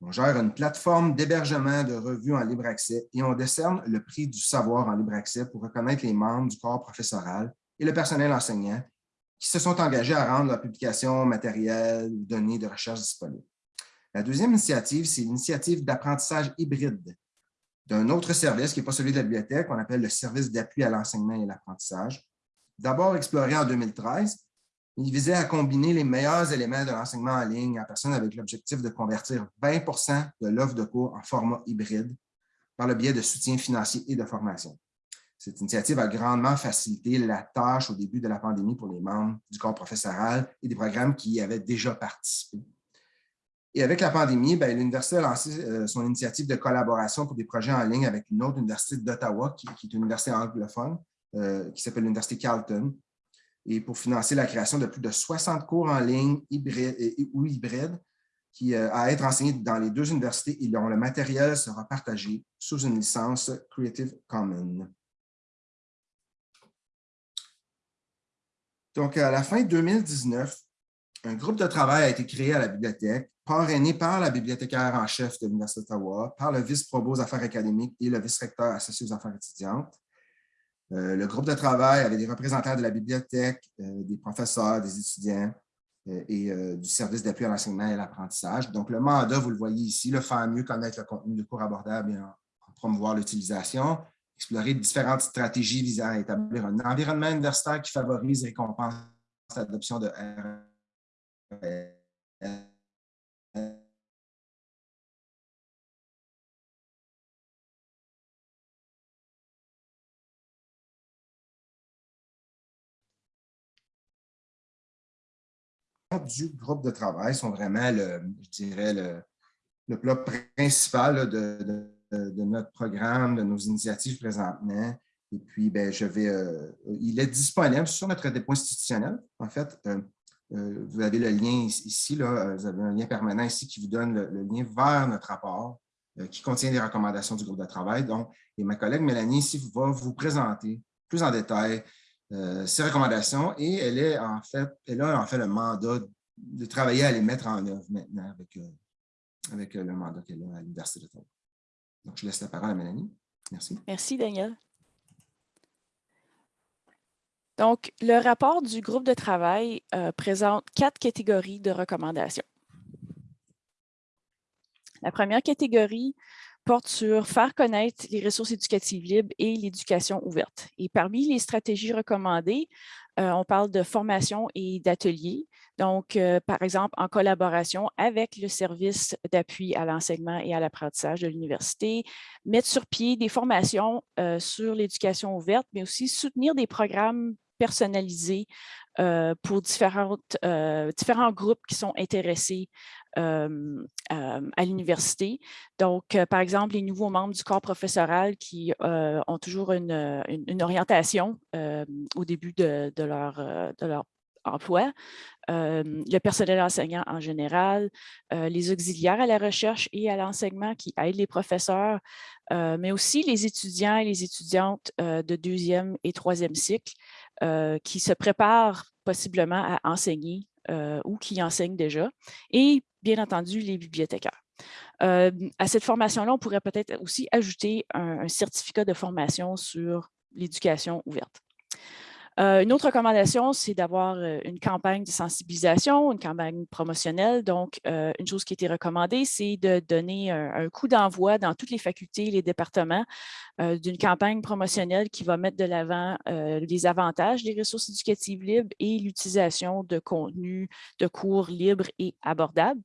On gère une plateforme d'hébergement de revues en libre accès et on décerne le prix du savoir en libre accès pour reconnaître les membres du corps professoral et le personnel enseignant qui se sont engagés à rendre la publication matérielle ou données de recherche disponibles. La deuxième initiative, c'est l'initiative d'apprentissage hybride d'un autre service qui n'est pas celui de la bibliothèque, qu'on appelle le service d'appui à l'enseignement et l'apprentissage, D'abord exploré en 2013, il visait à combiner les meilleurs éléments de l'enseignement en ligne en personne avec l'objectif de convertir 20% de l'offre de cours en format hybride par le biais de soutien financier et de formation. Cette initiative a grandement facilité la tâche au début de la pandémie pour les membres du corps professoral et des programmes qui y avaient déjà participé. Et avec la pandémie, ben, l'université a lancé euh, son initiative de collaboration pour des projets en ligne avec une autre université d'Ottawa, qui, est une université anglophone, euh, qui s'appelle l'Université Carleton, et pour financer la création de plus de 60 cours en ligne hybride, ou hybrides qui, euh, à être enseignés dans les deux universités et dont le matériel sera partagé sous une licence Creative Commons. Donc, à la fin 2019, un groupe de travail a été créé à la bibliothèque, parrainé par la bibliothécaire en chef de l'Université d'Ottawa, par le vice-provost aux affaires académiques et le vice-recteur associé aux affaires étudiantes. Euh, le groupe de travail avait des représentants de la bibliothèque, euh, des professeurs, des étudiants euh, et du service d'appui à l'enseignement et à l'apprentissage. Donc, le mandat, vous le voyez ici, le faire mieux connaître le contenu de cours abordable et en, promouvoir l'utilisation, explorer différentes stratégies visant à établir un environnement universitaire qui favorise et récompense l'adoption de du groupe de travail sont vraiment, le, je dirais, le, le plat principal de, notre programme, de nos initiatives présentement. Et puis, ben, je vais, euh, il est disponible sur notre dépôt institutionnel. En fait, euh, euh, vous avez le lien ici, là, vous avez un lien permanent ici qui vous donne le, lien vers notre rapport qui contient les recommandations du groupe de travail. Donc, et ma collègue Mélanie ici va vous présenter plus en détail ces recommandations et elle, en fait, elle a en fait le mandat de travailler à les mettre en œuvre maintenant avec, avec le mandat qu'elle a à l'Université d'Ottawa. Donc, je laisse la parole à Mélanie. Merci. Merci, Daniel. Donc, le rapport du groupe de travail euh, présente quatre catégories de recommandations. La première catégorie porte sur faire connaître les ressources éducatives libres et l'éducation ouverte. Et parmi les stratégies recommandées, euh, on parle de formation et d'ateliers. Donc, euh, par exemple, en collaboration avec le service d'appui à l'enseignement et à l'apprentissage de l'université, mettre sur pied des formations sur l'éducation ouverte, mais aussi soutenir des programmes personnalisé euh, pour différentes, différents groupes qui sont intéressés à l'université. Donc, par exemple, les nouveaux membres du corps professoral qui ont toujours une, une, orientation au début de, de, leur, de leur emploi, le personnel enseignant en général, les auxiliaires à la recherche et à l'enseignement qui aident les professeurs, mais aussi les étudiants et les étudiantes de deuxième et troisième cycle qui se préparent possiblement à enseigner ou qui enseignent déjà, et bien entendu les bibliothécaires. à cette formation-là, on pourrait peut-être aussi ajouter un certificat de formation sur l'éducation ouverte. Euh, une autre recommandation, c'est d'avoir euh, une campagne de sensibilisation, une campagne promotionnelle. Donc, euh, une chose qui été recommandée, c'est de donner un, coup d'envoi dans toutes les facultés et les départements d'une campagne promotionnelle qui va mettre de l'avant les avantages des ressources éducatives libres et l'utilisation de contenus de cours libres et abordables.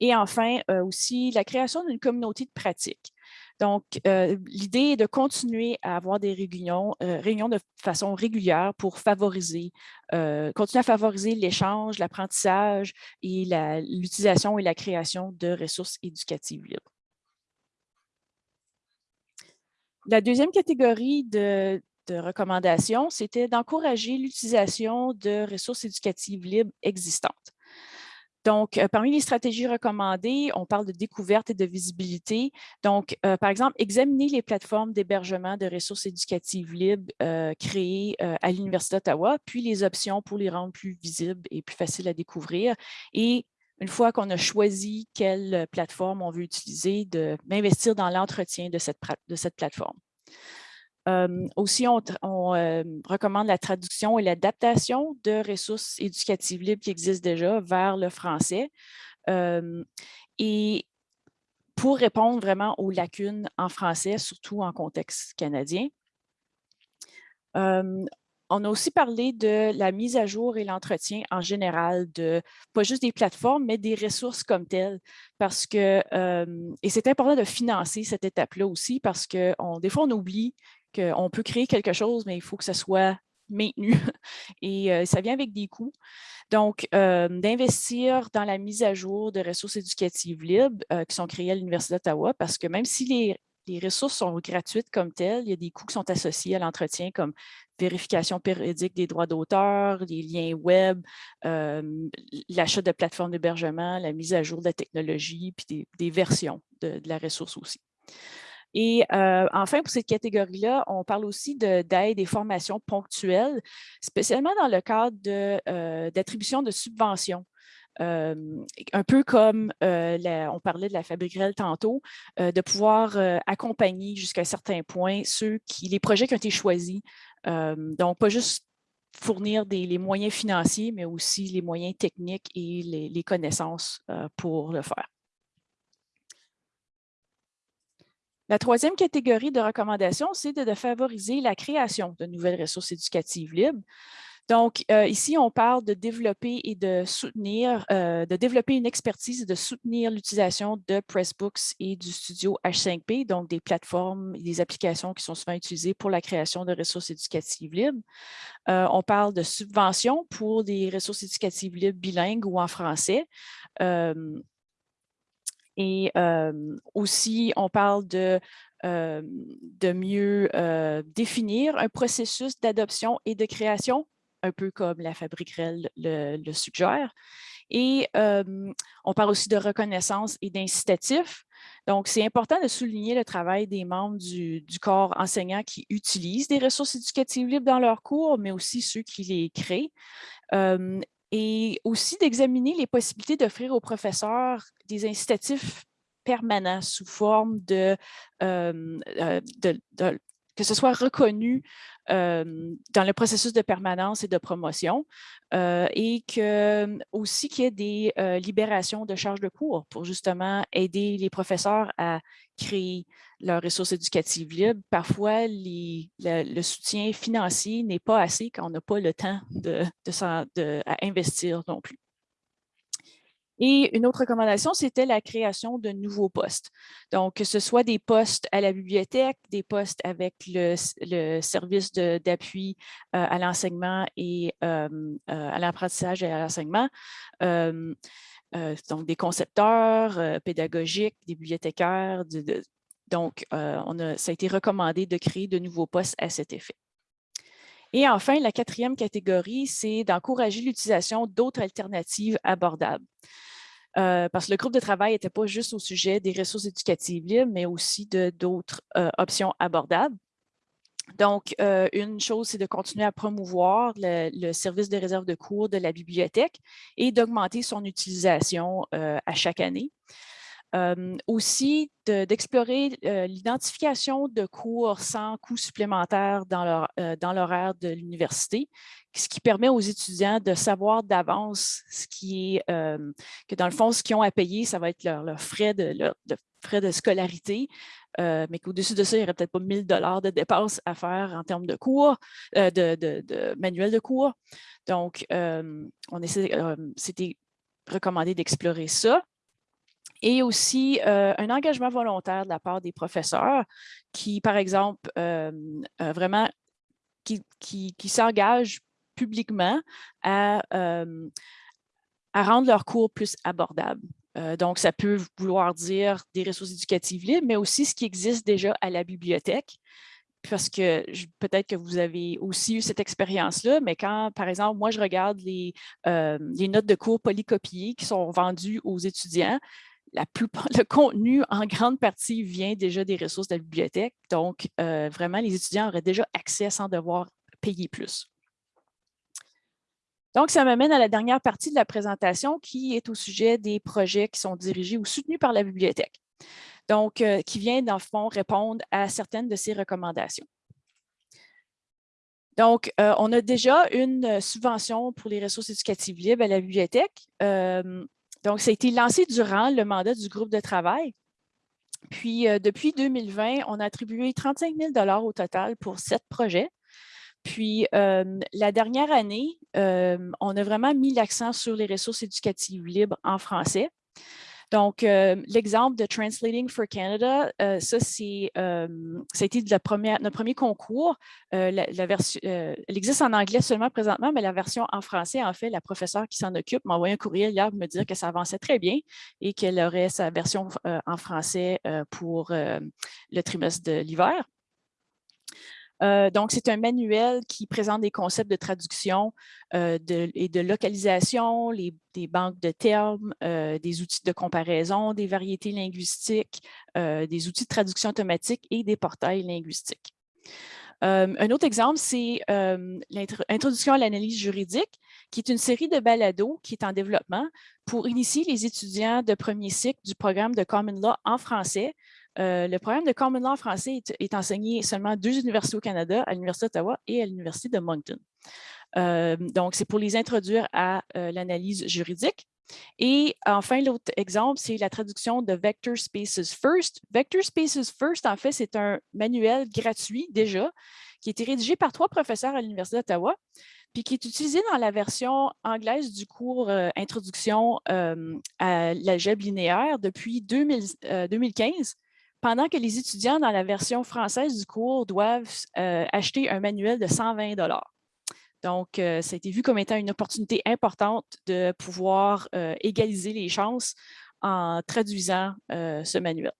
Et enfin, aussi la création d'une communauté de pratique. Donc, euh, l'idée est de continuer à avoir des réunions, euh, de façon régulière pour favoriser, euh, continuer à favoriser l'échange, l'apprentissage et l'utilisation et la création de ressources éducatives libres. La deuxième catégorie de recommandations, c'était d'encourager l'utilisation de ressources éducatives libres existantes. Donc, euh, parmi les stratégies recommandées, on parle de découverte et de visibilité. Donc, euh, par exemple, examiner les plateformes d'hébergement de ressources éducatives libres euh, créées à l'Université d'Ottawa, puis les options pour les rendre plus visibles et plus faciles à découvrir. Et une fois qu'on a choisi quelle plateforme on veut utiliser, d'investir dans l'entretien de cette, de cette plateforme aussi, on, recommande la traduction et l'adaptation de ressources éducatives libres qui existent déjà vers le français. et pour répondre vraiment aux lacunes en français, surtout en contexte canadien. on a aussi parlé de la mise à jour et l'entretien en général de pas juste des plateformes, mais des ressources comme telles. Parce que, et c'est important de financer cette étape-là aussi parce que des fois, on oublie qu'on peut créer quelque chose, mais il faut que ça soit maintenu et euh, ça vient avec des coûts. Donc, euh, d'investir dans la mise à jour de ressources éducatives libres euh, qui sont créées à l'Université d'Ottawa, parce que même si les, ressources sont gratuites comme telles, il y a des coûts qui sont associés à l'entretien comme vérification périodique des droits d'auteur, les liens web, l'achat de plateformes d'hébergement, la mise à jour de la technologie, puis des, versions de la ressource aussi. Et euh, enfin, pour cette catégorie-là, on parle aussi d'aide et formations ponctuelles, spécialement dans le cadre euh, d'attribution de, subventions. Euh, un peu comme on parlait de la Fabriquerelle tantôt, de pouvoir accompagner jusqu'à un certain point ceux les projets qui ont été choisis. donc, pas juste fournir les moyens financiers, mais aussi les moyens techniques et les connaissances pour le faire. La troisième catégorie de recommandations, c'est de, favoriser la création de nouvelles ressources éducatives libres. Donc, euh, ici, on parle de développer et de soutenir, euh, de développer une expertise et de soutenir l'utilisation de Pressbooks et du studio H5P, donc des plateformes et des applications qui sont souvent utilisées pour la création de ressources éducatives libres. Euh, on parle de subventions pour des ressources éducatives libres bilingues ou en français. Et aussi, on parle de de mieux définir un processus d'adoption et de création un peu comme la fabrique le, suggère. Et on parle aussi de reconnaissance et d'incitatif. Donc, c'est important de souligner le travail des membres du, corps enseignant qui utilisent des ressources éducatives libres dans leurs cours, mais aussi ceux qui les créent. Et aussi d'examiner les possibilités d'offrir aux professeurs des incitatifs permanents sous forme de, que ce soit reconnu dans le processus de permanence et de promotion et que, aussi qu'il y ait des libérations de charges de cours pour justement aider les professeurs à créer leurs ressources éducatives libres. Parfois, le, soutien financier n'est pas assez quand on n'a pas le temps de, de, à investir non plus. Et une autre recommandation, c'était la création de nouveaux postes. Donc, que ce soit des postes à la bibliothèque, des postes avec le, service d'appui euh, à l'enseignement et euh, euh, à l'apprentissage et à l'enseignement. donc, des concepteurs pédagogiques, des bibliothécaires. Donc, on a, ça a été recommandé de créer de nouveaux postes à cet effet. Et enfin, la quatrième catégorie, c'est d'encourager l'utilisation d'autres alternatives abordables. Euh, parce que le groupe de travail n'était pas juste au sujet des ressources éducatives libres, mais aussi d'autres euh, options abordables. Donc, euh, une chose, c'est de continuer à promouvoir le, service de réserve de cours de la bibliothèque et d'augmenter son utilisation à chaque année aussi, d'explorer l'identification de cours sans coût supplémentaire dans l'horaire de l'université, ce qui permet aux étudiants de savoir d'avance ce qui est, que dans le fond, ce qu'ils ont à payer, ça va être leurs frais de, frais de scolarité, mais qu'au-dessus de ça, il n'y aurait peut-être pas 1000 dollars de dépenses à faire en termes de cours, de, de, manuels de cours. Donc, on essaie, c'était recommandé d'explorer ça et aussi euh, un engagement volontaire de la part des professeurs qui, par exemple, euh, euh, vraiment, qui, s'engagent publiquement à, rendre leurs cours plus abordables. donc, ça peut vouloir dire des ressources éducatives libres, mais aussi ce qui existe déjà à la bibliothèque parce que peut-être que vous avez aussi eu cette expérience-là, mais quand, par exemple, moi, je regarde les notes de cours polycopiées qui sont vendues aux étudiants, la plupart, le contenu, en grande partie, vient déjà des ressources de la bibliothèque. Donc, euh, vraiment, les étudiants auraient déjà accès sans devoir payer plus. Donc, ça m'amène à la dernière partie de la présentation qui est au sujet des projets qui sont dirigés ou soutenus par la bibliothèque. Donc, euh, qui vient, dans le fond, répondre à certaines de ces recommandations. Donc, euh, on a déjà une subvention pour les ressources éducatives libres à la bibliothèque. Donc, ça a été lancé durant le mandat du groupe de travail. Puis, euh, depuis 2020, on a attribué 35 000 au total pour sept projets. Puis, euh, la dernière année, euh, on a vraiment mis l'accent sur les ressources éducatives libres en français. Donc, euh, l'exemple de Translating for Canada, euh, ça, c'est, euh, ça notre premier concours. la, elle existe en anglais seulement présentement, mais la version en français, en fait, la professeure qui s'en occupe m'a envoyé un courriel hier pour me dire que ça avançait très bien et qu'elle aurait sa version en français pour le trimestre de l'hiver. Euh, donc, c'est un manuel qui présente des concepts de traduction euh, et de localisation, des banques de termes, euh, des outils de comparaison, des variétés linguistiques, des outils de traduction automatique et des portails linguistiques. un autre exemple, c'est l'introduction à l'analyse juridique, qui est une série de balados qui est en développement pour initier les étudiants de premier cycle du programme de Common Law en français euh, le programme de Common Law français est, enseigné seulement à deux universités au Canada, à l'Université d'Ottawa et à l'Université de Moncton. Euh, donc, c'est pour les introduire à euh, l'analyse juridique. Et enfin, l'autre exemple, c'est la traduction de Vector Spaces First. Vector Spaces First, en fait, c'est un manuel gratuit déjà qui a été rédigé par trois professeurs à l'Université d'Ottawa puis qui est utilisé dans la version anglaise du cours Introduction à l'algèbre linéaire depuis 2015, pendant que les étudiants dans la version française du cours doivent acheter un manuel de 120 donc, ça a été vu comme étant une opportunité importante de pouvoir égaliser les chances en traduisant ce manuel.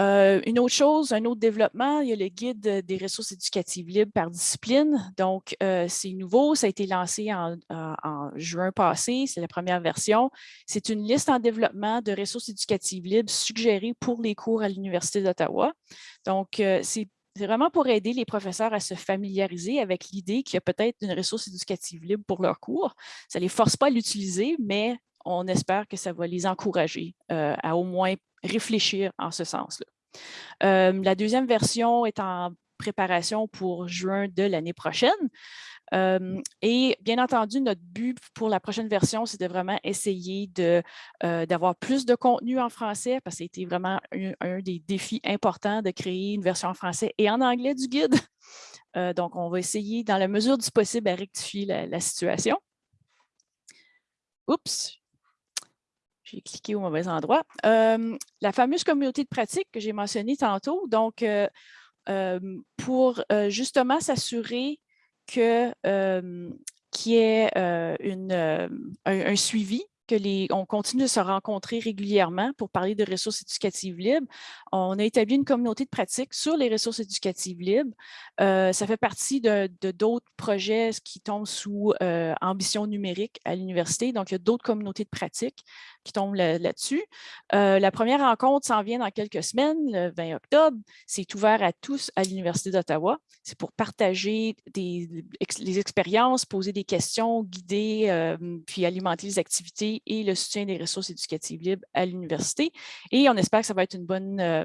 Euh, une autre chose, un autre développement, il y a le guide des ressources éducatives libres par discipline. Donc, euh, c'est nouveau, ça a été lancé en, juin passé, c'est la première version. C'est une liste en développement de ressources éducatives libres suggérées pour les cours à l'Université d'Ottawa. Donc, euh, c'est vraiment pour aider les professeurs à se familiariser avec l'idée qu'il y a peut-être une ressource éducative libre pour leur cours. Ça ne les force pas à l'utiliser, mais on espère que ça va les encourager à au moins réfléchir en ce sens-là. Euh, la deuxième version est en préparation pour juin de l'année prochaine. Euh, et bien entendu, notre but pour la prochaine version, c'est de vraiment essayer euh, d'avoir plus de contenu en français, parce que c'était vraiment un, des défis importants de créer une version en français et en anglais du guide. donc, on va essayer, dans la mesure du possible, à rectifier la, la situation. Oups, j'ai cliqué au mauvais endroit. la fameuse communauté de pratique que j'ai mentionnée tantôt, donc pour justement s'assurer qu'il y ait un, suivi on continue de se rencontrer régulièrement pour parler de ressources éducatives libres. On a établi une communauté de pratique sur les ressources éducatives libres. Euh, ça fait partie de d'autres projets qui tombent sous euh, ambition numérique à l'université. Donc, il y a d'autres communautés de pratique qui tombent là-dessus. Euh, la première rencontre s'en vient dans quelques semaines, le 20 octobre. C'est ouvert à tous à l'Université d'Ottawa. C'est pour partager des, les expériences, poser des questions, guider, puis alimenter les activités et le soutien des ressources éducatives libres à l'université. Et on espère que ça va être une bonne euh,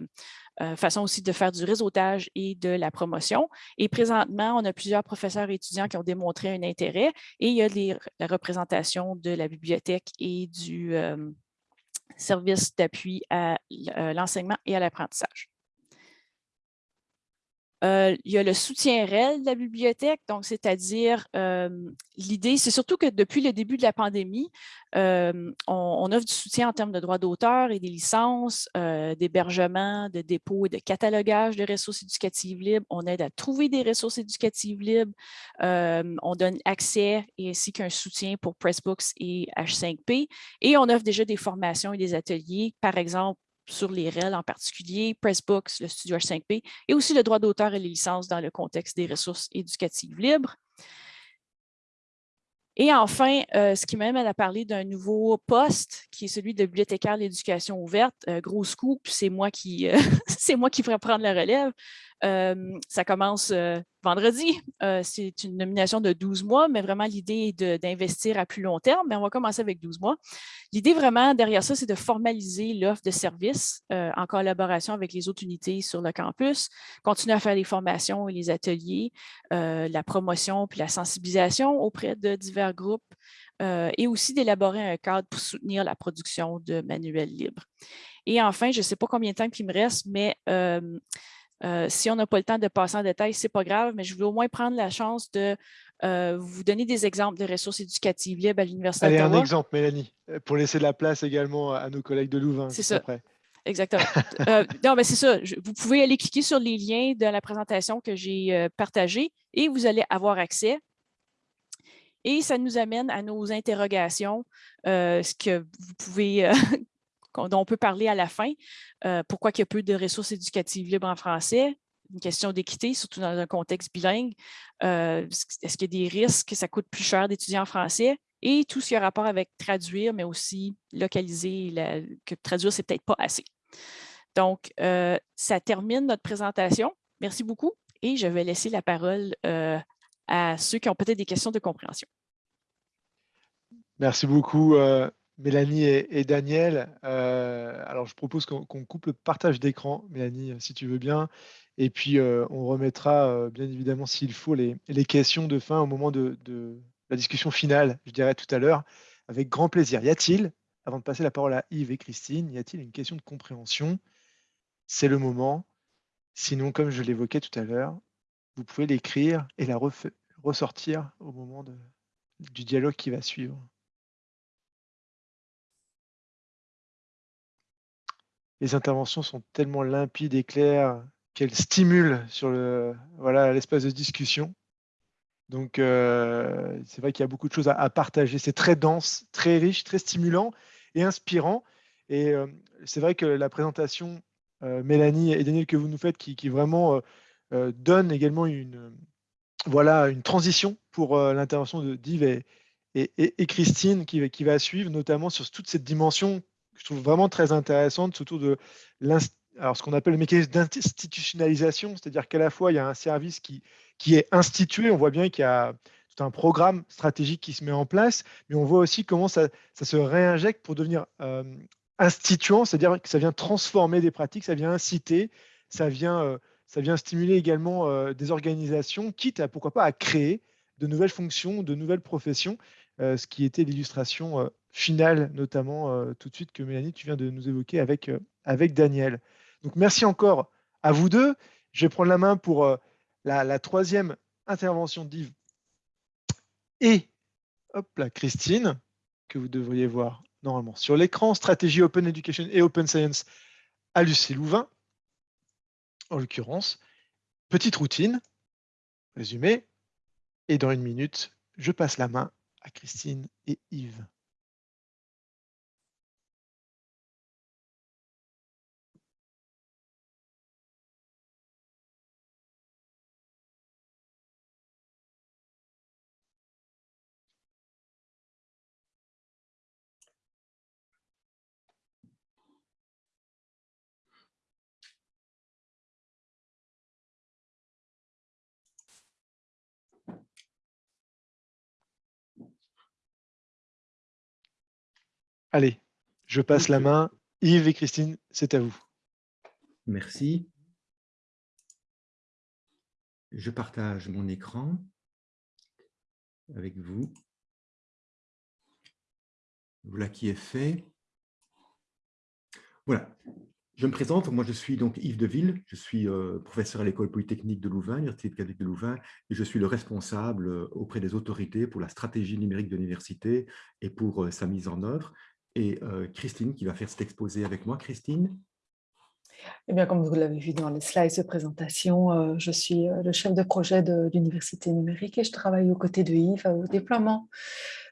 euh, façon aussi de faire du réseautage et de la promotion. Et présentement, on a plusieurs professeurs et étudiants qui ont démontré un intérêt et il y a la représentation de la bibliothèque et du euh, service d'appui à l'enseignement et à l'apprentissage. Euh, il y a le soutien réel de la bibliothèque, donc c'est-à-dire l'idée, c'est surtout que depuis le début de la pandémie, on, offre du soutien en termes de droits d'auteur et des licences, d'hébergement, de dépôt et de catalogage de ressources éducatives libres. On aide à trouver des ressources éducatives libres. on donne accès et ainsi qu'un soutien pour Pressbooks et H5P. Et on offre déjà des formations et des ateliers, par exemple, sur les REL en particulier, Pressbooks, le Studio H5P, et aussi le droit d'auteur et les licences dans le contexte des ressources éducatives libres. Et enfin, euh, ce qui m'amène à parler d'un nouveau poste qui est celui de bibliothécaire l'éducation ouverte. Euh, gros c'est moi qui euh, c'est moi qui ferai prendre la relève ça commence vendredi. c'est une nomination de 12 mois, mais vraiment l'idée est d'investir à plus long terme, mais on va commencer avec 12 mois. L'idée vraiment derrière ça, c'est de formaliser l'offre de services en collaboration avec les autres unités sur le campus, continuer à faire les formations et les ateliers, la promotion puis la sensibilisation auprès de divers groupes, et aussi d'élaborer un cadre pour soutenir la production de manuels libres. Et enfin, je ne sais pas combien de temps il me reste, mais euh, si on n'a pas le temps de passer en détail, ce n'est pas grave, mais je voulais au moins prendre la chance de euh, vous donner des exemples de ressources éducatives libres à l'Université d'Ottawa. Allez, un exemple, Mélanie, euh, pour laisser de la place également à nos collègues de Louvain. C'est ça. Exactement. non, mais c'est ça. vous pouvez aller cliquer sur les liens de la présentation que j'ai partagée et vous allez avoir accès. Et ça nous amène à nos interrogations, ce que vous pouvez dont on peut parler à la fin. Euh, pourquoi il y a peu de ressources éducatives libres en français? Une question d'équité, surtout dans un contexte bilingue. Euh, est-ce qu'il y a des risques? Que ça coûte plus cher d'étudier en français? Et tout ce qui a rapport avec traduire, mais aussi localiser, que traduire, c'est peut-être pas assez. Donc, euh, ça termine notre présentation. Merci beaucoup et je vais laisser la parole à ceux qui ont peut-être des questions de compréhension. Merci beaucoup, Mélanie et, Daniel. Euh, alors, je propose qu'on coupe le partage d'écran, Mélanie, si tu veux bien. Et puis, euh, on remettra, euh, bien évidemment, s'il faut, les, questions de fin au moment de, la discussion finale, je dirais tout à l'heure, avec grand plaisir. Y a-t-il, avant de passer la parole à Yves et Christine, y a-t-il une question de compréhension? C'est le moment. Sinon, comme je l'évoquais tout à l'heure, vous pouvez l'écrire et la ressortir au moment du dialogue qui va suivre. Les interventions sont tellement limpides et claires qu'elles stimulent sur le voilà l'espace de discussion. Donc, euh, c'est vrai qu'il y a beaucoup de choses à, partager. C'est très dense, très riche, très stimulant et inspirant. Et euh, c'est vrai que la présentation, euh, Mélanie et Daniel, que vous nous faites, qui, vraiment donne également une, voilà, une transition pour l'intervention de Div et, Christine qui, qui, va suivre, notamment sur toute cette dimension je trouve vraiment très intéressante autour de ce qu'on appelle le mécanisme d'institutionnalisation, c'est-à-dire qu'à la fois, il y a un service qui, est institué, on voit bien qu'il y a tout un programme stratégique qui se met en place, mais on voit aussi comment ça, se réinjecte pour devenir euh, instituant, c'est-à-dire que ça vient transformer des pratiques, ça vient inciter, ça vient, euh, stimuler également euh, des organisations, quitte à, pourquoi pas, à créer de nouvelles fonctions, de nouvelles professions, ce qui était l'illustration finale, notamment tout de suite que Mélanie, tu viens de nous évoquer avec, avec Daniel. Donc merci encore à vous deux. Je vais prendre la main pour euh, la, troisième intervention d'Yves et hop là, Christine, que vous devriez voir normalement sur l'écran, stratégie Open Education et Open Science à Lucie Louvain, en l'occurrence. Petite routine, résumé, et dans une minute, je passe la main à Christine et Yves. Allez, je passe la main. Yves et Christine, c'est à vous. Merci. Je partage mon écran avec vous. Voilà qui est fait. Voilà. Je me présente, moi je suis donc Yves Deville, je suis euh, professeur à l'école polytechnique de Louvain, l'Université catholique de Louvain, et je suis le responsable euh, auprès des autorités pour la stratégie numérique de l'université et pour euh, sa mise en œuvre et euh, Christine qui va faire cet exposé avec moi. Christine? Eh bien, comme vous l'avez vu dans les slides de présentation, euh, je suis euh, le chef de projet de l'Université numérique et je travaille aux côtés de Yves au déploiement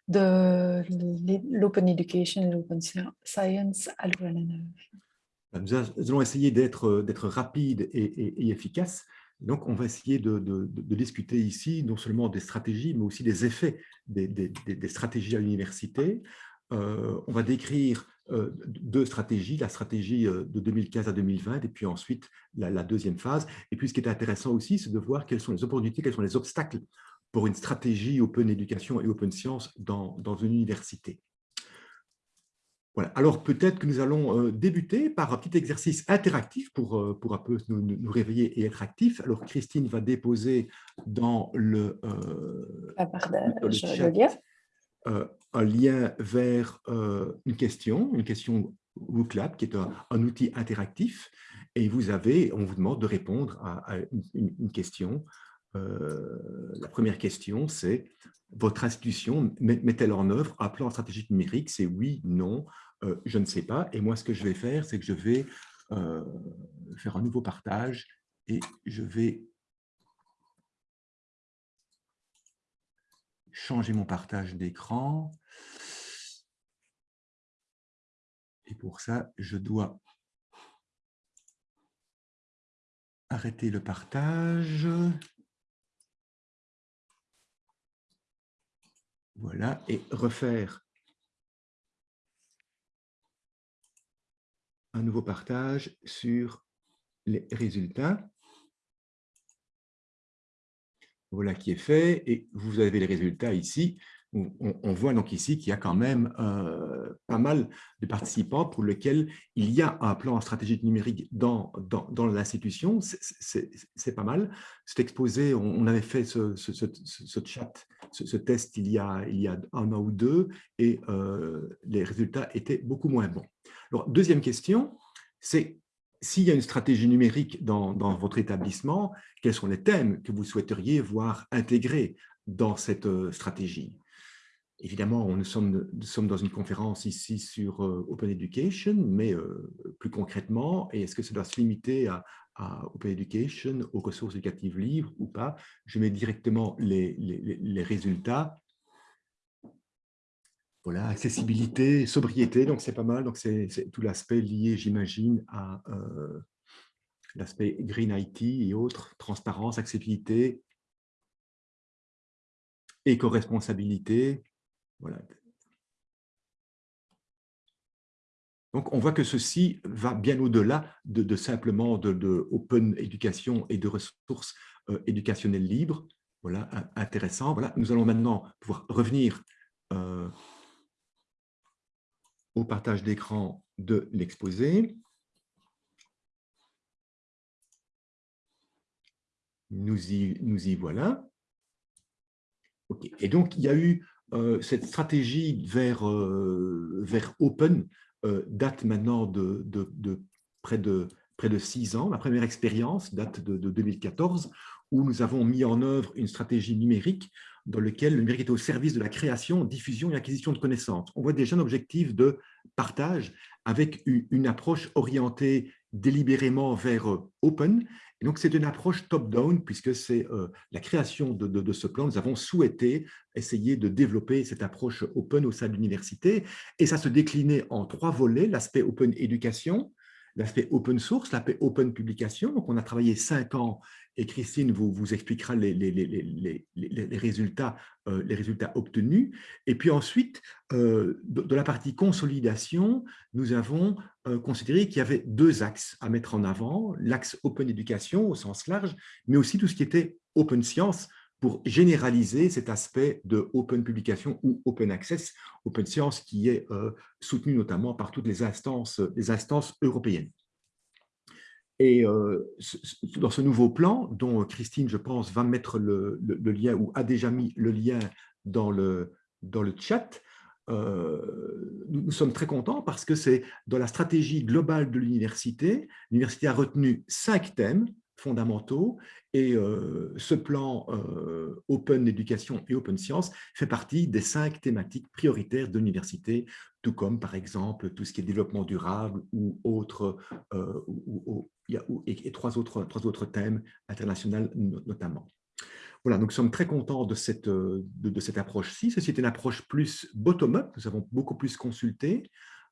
de l'Open Education et l'Open Science à Louvain-la-Neuve. Nous allons essayer d'être rapide et, efficace. Donc, on va essayer de, discuter ici non seulement des stratégies, mais aussi des effets des, des stratégies à l'université. Euh, on va décrire euh, deux stratégies, la stratégie euh, de 2015 à 2020 et puis ensuite la, deuxième phase. Et puis ce qui est intéressant aussi, c'est de voir quelles sont les opportunités, quels sont les obstacles pour une stratégie open éducation et open science dans, une université. Voilà. Alors peut-être que nous allons débuter par un petit exercice interactif pour, pour un peu nous, réveiller et être actifs. Alors Christine va déposer dans le, dans le chat, euh, un lien vers euh, une question, une question WooClap, qui est un, outil interactif, et vous avez, on vous demande de répondre à, une, question. Euh, la première question, c'est votre institution met-elle en œuvre un plan stratégique numérique? C'est oui, non, je ne sais pas. Et moi, ce que je vais faire, c'est que je vais faire un nouveau partage et je vais changer mon partage d'écran. Et pour ça, je dois arrêter le partage. Voilà, et refaire un nouveau partage sur les résultats. Voilà qui est fait et vous avez les résultats ici. On, voit donc ici qu'il y a quand même euh, pas mal de participants pour lesquels il y a un plan stratégique numérique dans, dans, l'institution. C'est pas mal. C'est exposé, on, avait fait ce, chat, ce, test il y, a, il y a un an ou deux et euh, les résultats étaient beaucoup moins bons. Alors, deuxième question, c'est s'il y a une stratégie numérique dans, votre établissement, quels sont les thèmes que vous souhaiteriez voir intégrés dans cette stratégie? Évidemment, nous sommes, dans une conférence ici sur Open Education, mais plus concrètement, est-ce que ça doit se limiter à, Open Education, aux ressources éducatives libres ou pas? Je mets directement les résultats voilà, accessibilité, sobriété, donc c'est pas mal. Donc c'est tout l'aspect lié, j'imagine, à euh, l'aspect Green IT et autres, transparence, accessibilité, éco-responsabilité. Voilà. Donc, on voit que ceci va bien au-delà de, simplement de, open éducation et de ressources euh, éducationnelles libres. Voilà, intéressant. Voilà, nous allons maintenant pouvoir revenir euh, au partage d'écran de l'exposé. Nous y, voilà. Et donc, il y a eu euh, cette stratégie vers, euh, Open, euh, date maintenant de, de, près, de, près de six ans. La première expérience date de, 2014, où nous avons mis en œuvre une stratégie numérique dans lequel le numérique est au service de la création, diffusion et acquisition de connaissances. On voit déjà un objectif de partage avec une approche orientée délibérément vers euh, open. Donc, c'est une approche top-down puisque c'est euh, la création de, de, ce plan. Nous avons souhaité essayer de développer cette approche open au sein de l'université et ça se déclinait en trois volets, l'aspect open éducation, l'aspect open source, l'aspect open publication. Donc, on a travaillé cinq ans et Christine vous, expliquera les, résultats, euh, obtenus. Et puis ensuite, euh, de, la partie consolidation, nous avons euh, considéré qu'il y avait deux axes à mettre en avant, l'axe open éducation au sens large, mais aussi tout ce qui était open science, pour généraliser cet aspect de open publication ou open access, open science qui est soutenu notamment par toutes les instances européennes. Et euh, dans ce nouveau plan, dont Christine, je pense, va mettre le, lien ou a déjà mis le lien dans le, dans le chat, euh, nous, sommes très contents parce que c'est dans la stratégie globale de l'université. L'université a retenu cinq thèmes fondamentaux et euh, ce plan Open Education et Open Science fait partie des cinq thématiques prioritaires de l'université, tout comme par exemple tout ce qui est développement durable ou autres, ou, et, trois, autres, thèmes internationaux notamment. Voilà, donc nous sommes très contents de cette, approche-ci. Ceci est une approche plus bottom-up, nous avons beaucoup plus consulté.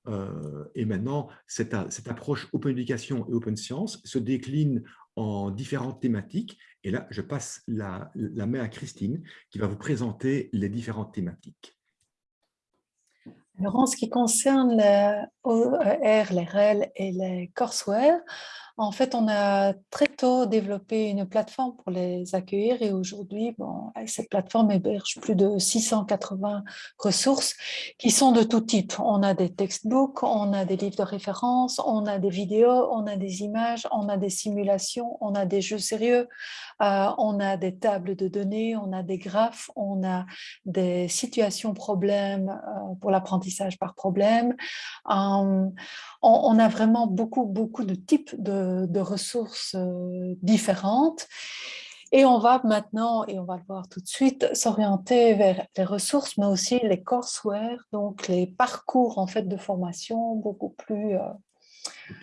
Euh, et maintenant, cette, approche Open Education et Open Science se décline en différentes thématiques. Et là, je passe la, main à Christine qui va vous présenter les différentes thématiques. Alors, en ce qui concerne les OER, les REL et les courseware, en fait, on a très tôt développé une plateforme pour les accueillir et aujourd'hui, bon, cette plateforme héberge plus de 680 ressources qui sont de tout type. On a des textbooks, on a des livres de référence, on a des vidéos, on a des images, on a des simulations, on a des jeux sérieux, euh, on a des tables de données, on a des graphes, on a des situations problèmes euh, pour l'apprentissage par problème. Euh, on, a vraiment beaucoup, beaucoup de types de, ressources euh, différentes. Et on va maintenant, et on va le voir tout de suite, s'orienter vers les ressources, mais aussi les courseware, donc les parcours en fait de formation beaucoup plus euh,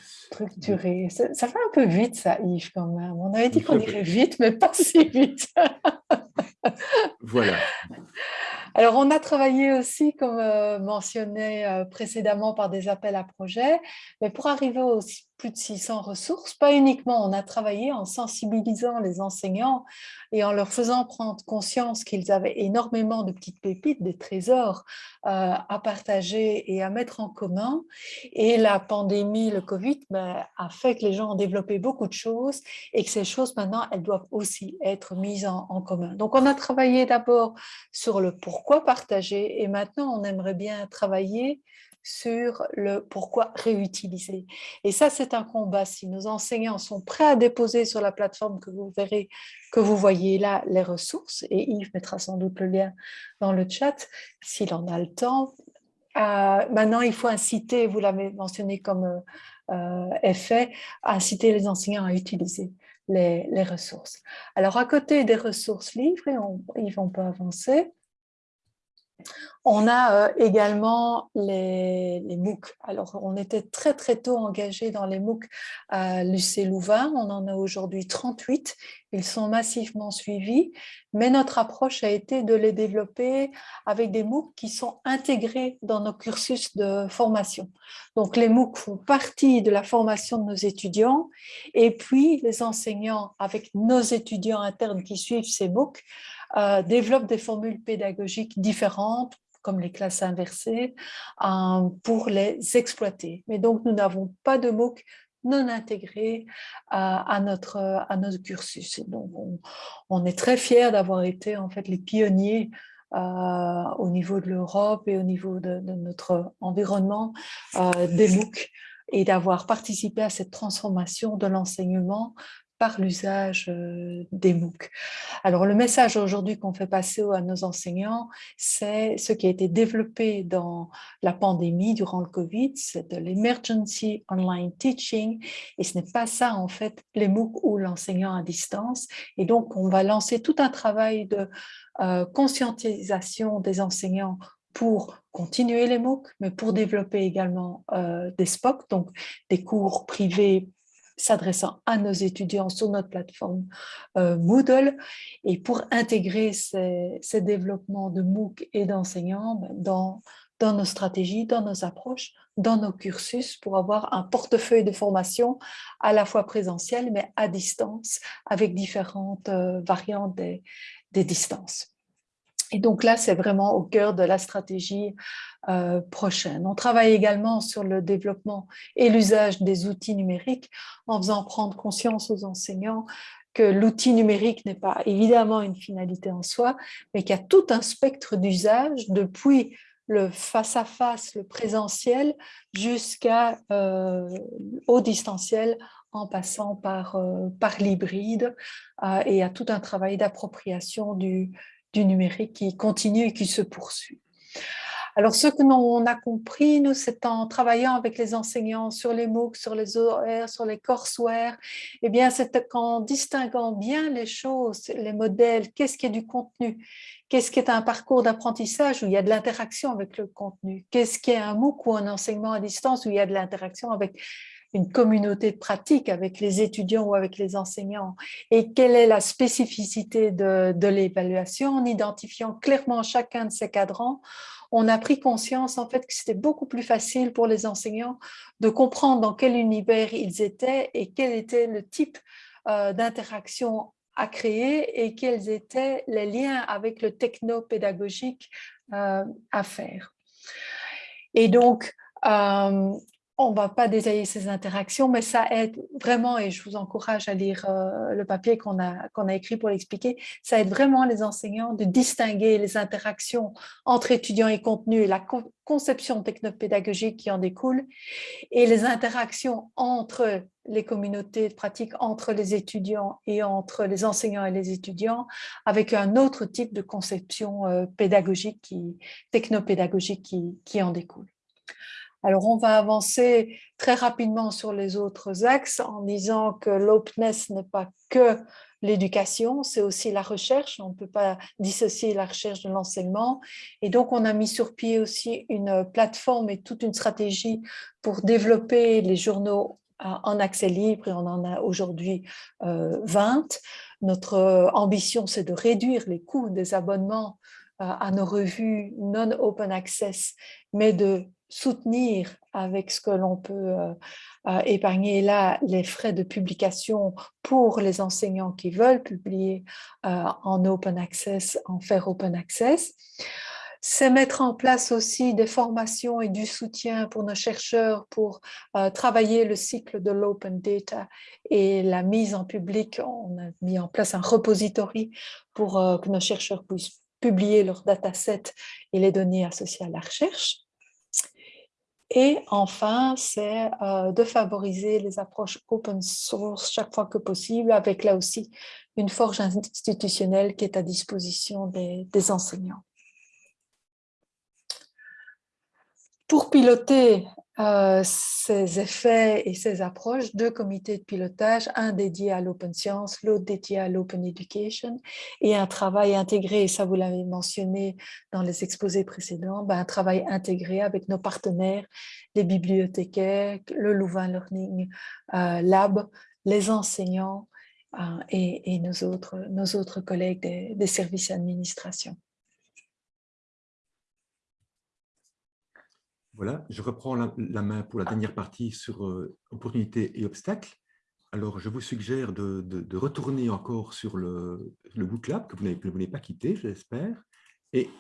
structurés. Ça, ça, fait un peu vite ça, Yves, quand même. On avait dit qu'on irait vite, mais pas si vite. voilà. Alors, on a travaillé aussi, comme euh, mentionné précédemment, par des appels à projets, mais pour arriver aux plus de 600 ressources, pas uniquement, on a travaillé en sensibilisant les enseignants et en leur faisant prendre conscience qu'ils avaient énormément de petites pépites, des trésors euh, à partager et à mettre en commun. Et la pandémie, le Covid, ben, a fait que les gens ont développé beaucoup de choses et que ces choses, maintenant, elles doivent aussi être mises en, en commun. Donc, on a travaillé d'abord sur le pourquoi partager et maintenant, on aimerait bien travailler sur le pourquoi réutiliser. Et ça, c'est un combat. Si nos enseignants sont prêts à déposer sur la plateforme que vous verrez, que vous voyez là, les ressources, et Yves mettra sans doute le lien dans le chat, s'il en a le temps. Euh, maintenant, il faut inciter, vous l'avez mentionné comme, est fait, inciter les enseignants à utiliser les, ressources. Alors, à côté des ressources livres, et on, Yves, on peut avancer, on a euh, également les, MOOC. Alors, on était très très tôt engagés dans les MOOC à l'UC Louvain. On en a aujourd'hui 38. Ils sont massivement suivis, mais notre approche a été de les développer avec des MOOC qui sont intégrés dans nos cursus de formation. Donc, les MOOC font partie de la formation de nos étudiants et puis les enseignants, avec nos étudiants internes qui suivent ces MOOC, euh, développent des formules pédagogiques différentes comme les classes inversées, euh, pour les exploiter. Mais donc, nous n'avons pas de MOOC non intégrés euh, à, notre, à notre cursus. donc, on, est très fiers d'avoir été en fait les pionniers au niveau de l'Europe et au niveau de notre environnement des MOOC et d'avoir participé à cette transformation de l'enseignement par l'usage euh, des MOOC. Alors, le message aujourd'hui qu'on fait passer à nos enseignants, c'est ce qui a été développé dans la pandémie durant le Covid, c'est de l'emergency online teaching, et ce n'est pas ça, en fait, les MOOC ou l'enseignant à distance. Et donc, on va lancer tout un travail de euh, conscientisation des enseignants pour continuer les MOOC, mais pour développer également euh, des SPOC, donc des cours privés s'adressant à nos étudiants sur notre plateforme euh, Moodle et pour intégrer ces, développements de MOOC et d'enseignants ben, dans, dans nos stratégies, dans nos approches, dans nos cursus pour avoir un portefeuille de formation à la fois présentiel mais à distance avec différentes euh, variantes des, des distances. Et donc là, c'est vraiment au cœur de la stratégie euh, prochaine. On travaille également sur le développement et l'usage des outils numériques en faisant prendre conscience aux enseignants que l'outil numérique n'est pas évidemment une finalité en soi, mais qu'il y a tout un spectre d'usage depuis le face-à-face, le présentiel, jusqu'au euh, distanciel en passant par, euh, par l'hybride et a tout un travail d'appropriation du, du numérique qui continue et qui se poursuit. Alors, ce que l'on a compris, nous, c'est en travaillant avec les enseignants sur les MOOC, sur les OR, sur les courseware, eh bien, c'est qu'en distinguant bien les choses, les modèles, qu'est-ce qui est du contenu, qu'est-ce qui est un parcours d'apprentissage où il y a de l'interaction avec le contenu, qu'est-ce qui est un MOOC ou un enseignement à distance où il y a de l'interaction avec une communauté de pratique avec les étudiants ou avec les enseignants et quelle est la spécificité de, l'évaluation? En identifiant clairement chacun de ces cadrans on a pris conscience en fait que c'était beaucoup plus facile pour les enseignants de comprendre dans quel univers ils étaient et quel était le type euh, d'interaction à créer et quels étaient les liens avec le techno-pédagogique euh, à faire. Et donc, euh, on ne va pas détailler ces interactions, mais ça aide vraiment, et je vous encourage à lire euh, le papier qu'on a, écrit pour l'expliquer, ça aide vraiment les enseignants de distinguer les interactions entre étudiants et contenu et la conception technopédagogique qui en découle, et les interactions entre les communautés de pratique, entre les étudiants et entre les enseignants et les étudiants, avec un autre type de conception euh, pédagogique, qui, technopédagogique qui, qui en découle. Alors, on va avancer très rapidement sur les autres axes en disant que l'openness n'est pas que l'éducation, c'est aussi la recherche. On ne peut pas dissocier la recherche de l'enseignement. Et donc, on a mis sur pied aussi une plateforme et toute une stratégie pour développer les journaux euh, en accès libre et on en a aujourd'hui 20. Euh, Notre ambition, c'est de réduire les coûts des abonnements euh, à nos revues non open access, mais de soutenir avec ce que l'on peut euh, euh, épargner là les frais de publication pour les enseignants qui veulent publier euh, en open access, en faire open access. C'est mettre en place aussi des formations et du soutien pour nos chercheurs pour travailler le cycle de l'open data et la mise en public. On a mis en place un repository pour que nos chercheurs puissent publier leurs datasets et les données associées à la recherche. Et enfin, c'est euh, de favoriser les approches open source chaque fois que possible, avec là aussi une forge institutionnelle qui est à disposition des, enseignants. Pour piloter euh, ces effets et ces approches, deux comités de pilotage, un dédié à l'open science, l'autre dédié à l'open education, et un travail intégré, et ça vous l'avez mentionné dans les exposés précédents, ben, un travail intégré avec nos partenaires, les bibliothécaires, le Louvain Learning euh, Lab, les enseignants euh, et, nos, autres, collègues des, des services d'administration. Voilà, je reprends la, main pour la dernière partie sur euh, opportunités et obstacles. Alors, je vous suggère de, retourner encore sur le, le Book Lab, que vous n'avez pas quitté, j'espère. Et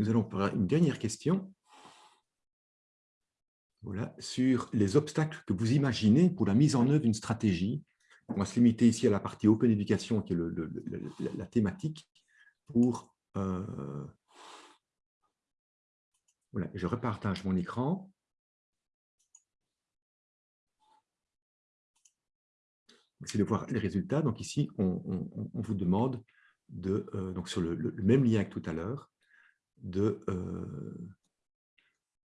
nous allons faire une dernière question sur les obstacles que vous imaginez pour la mise en œuvre d'une stratégie. On va se limiter ici à la partie Open Education, qui est la, thématique, pour euh, je repartage mon écran. C'est de voir les résultats. Donc ici, on, vous demande, de, euh, donc sur le, même lien que tout à l'heure, euh,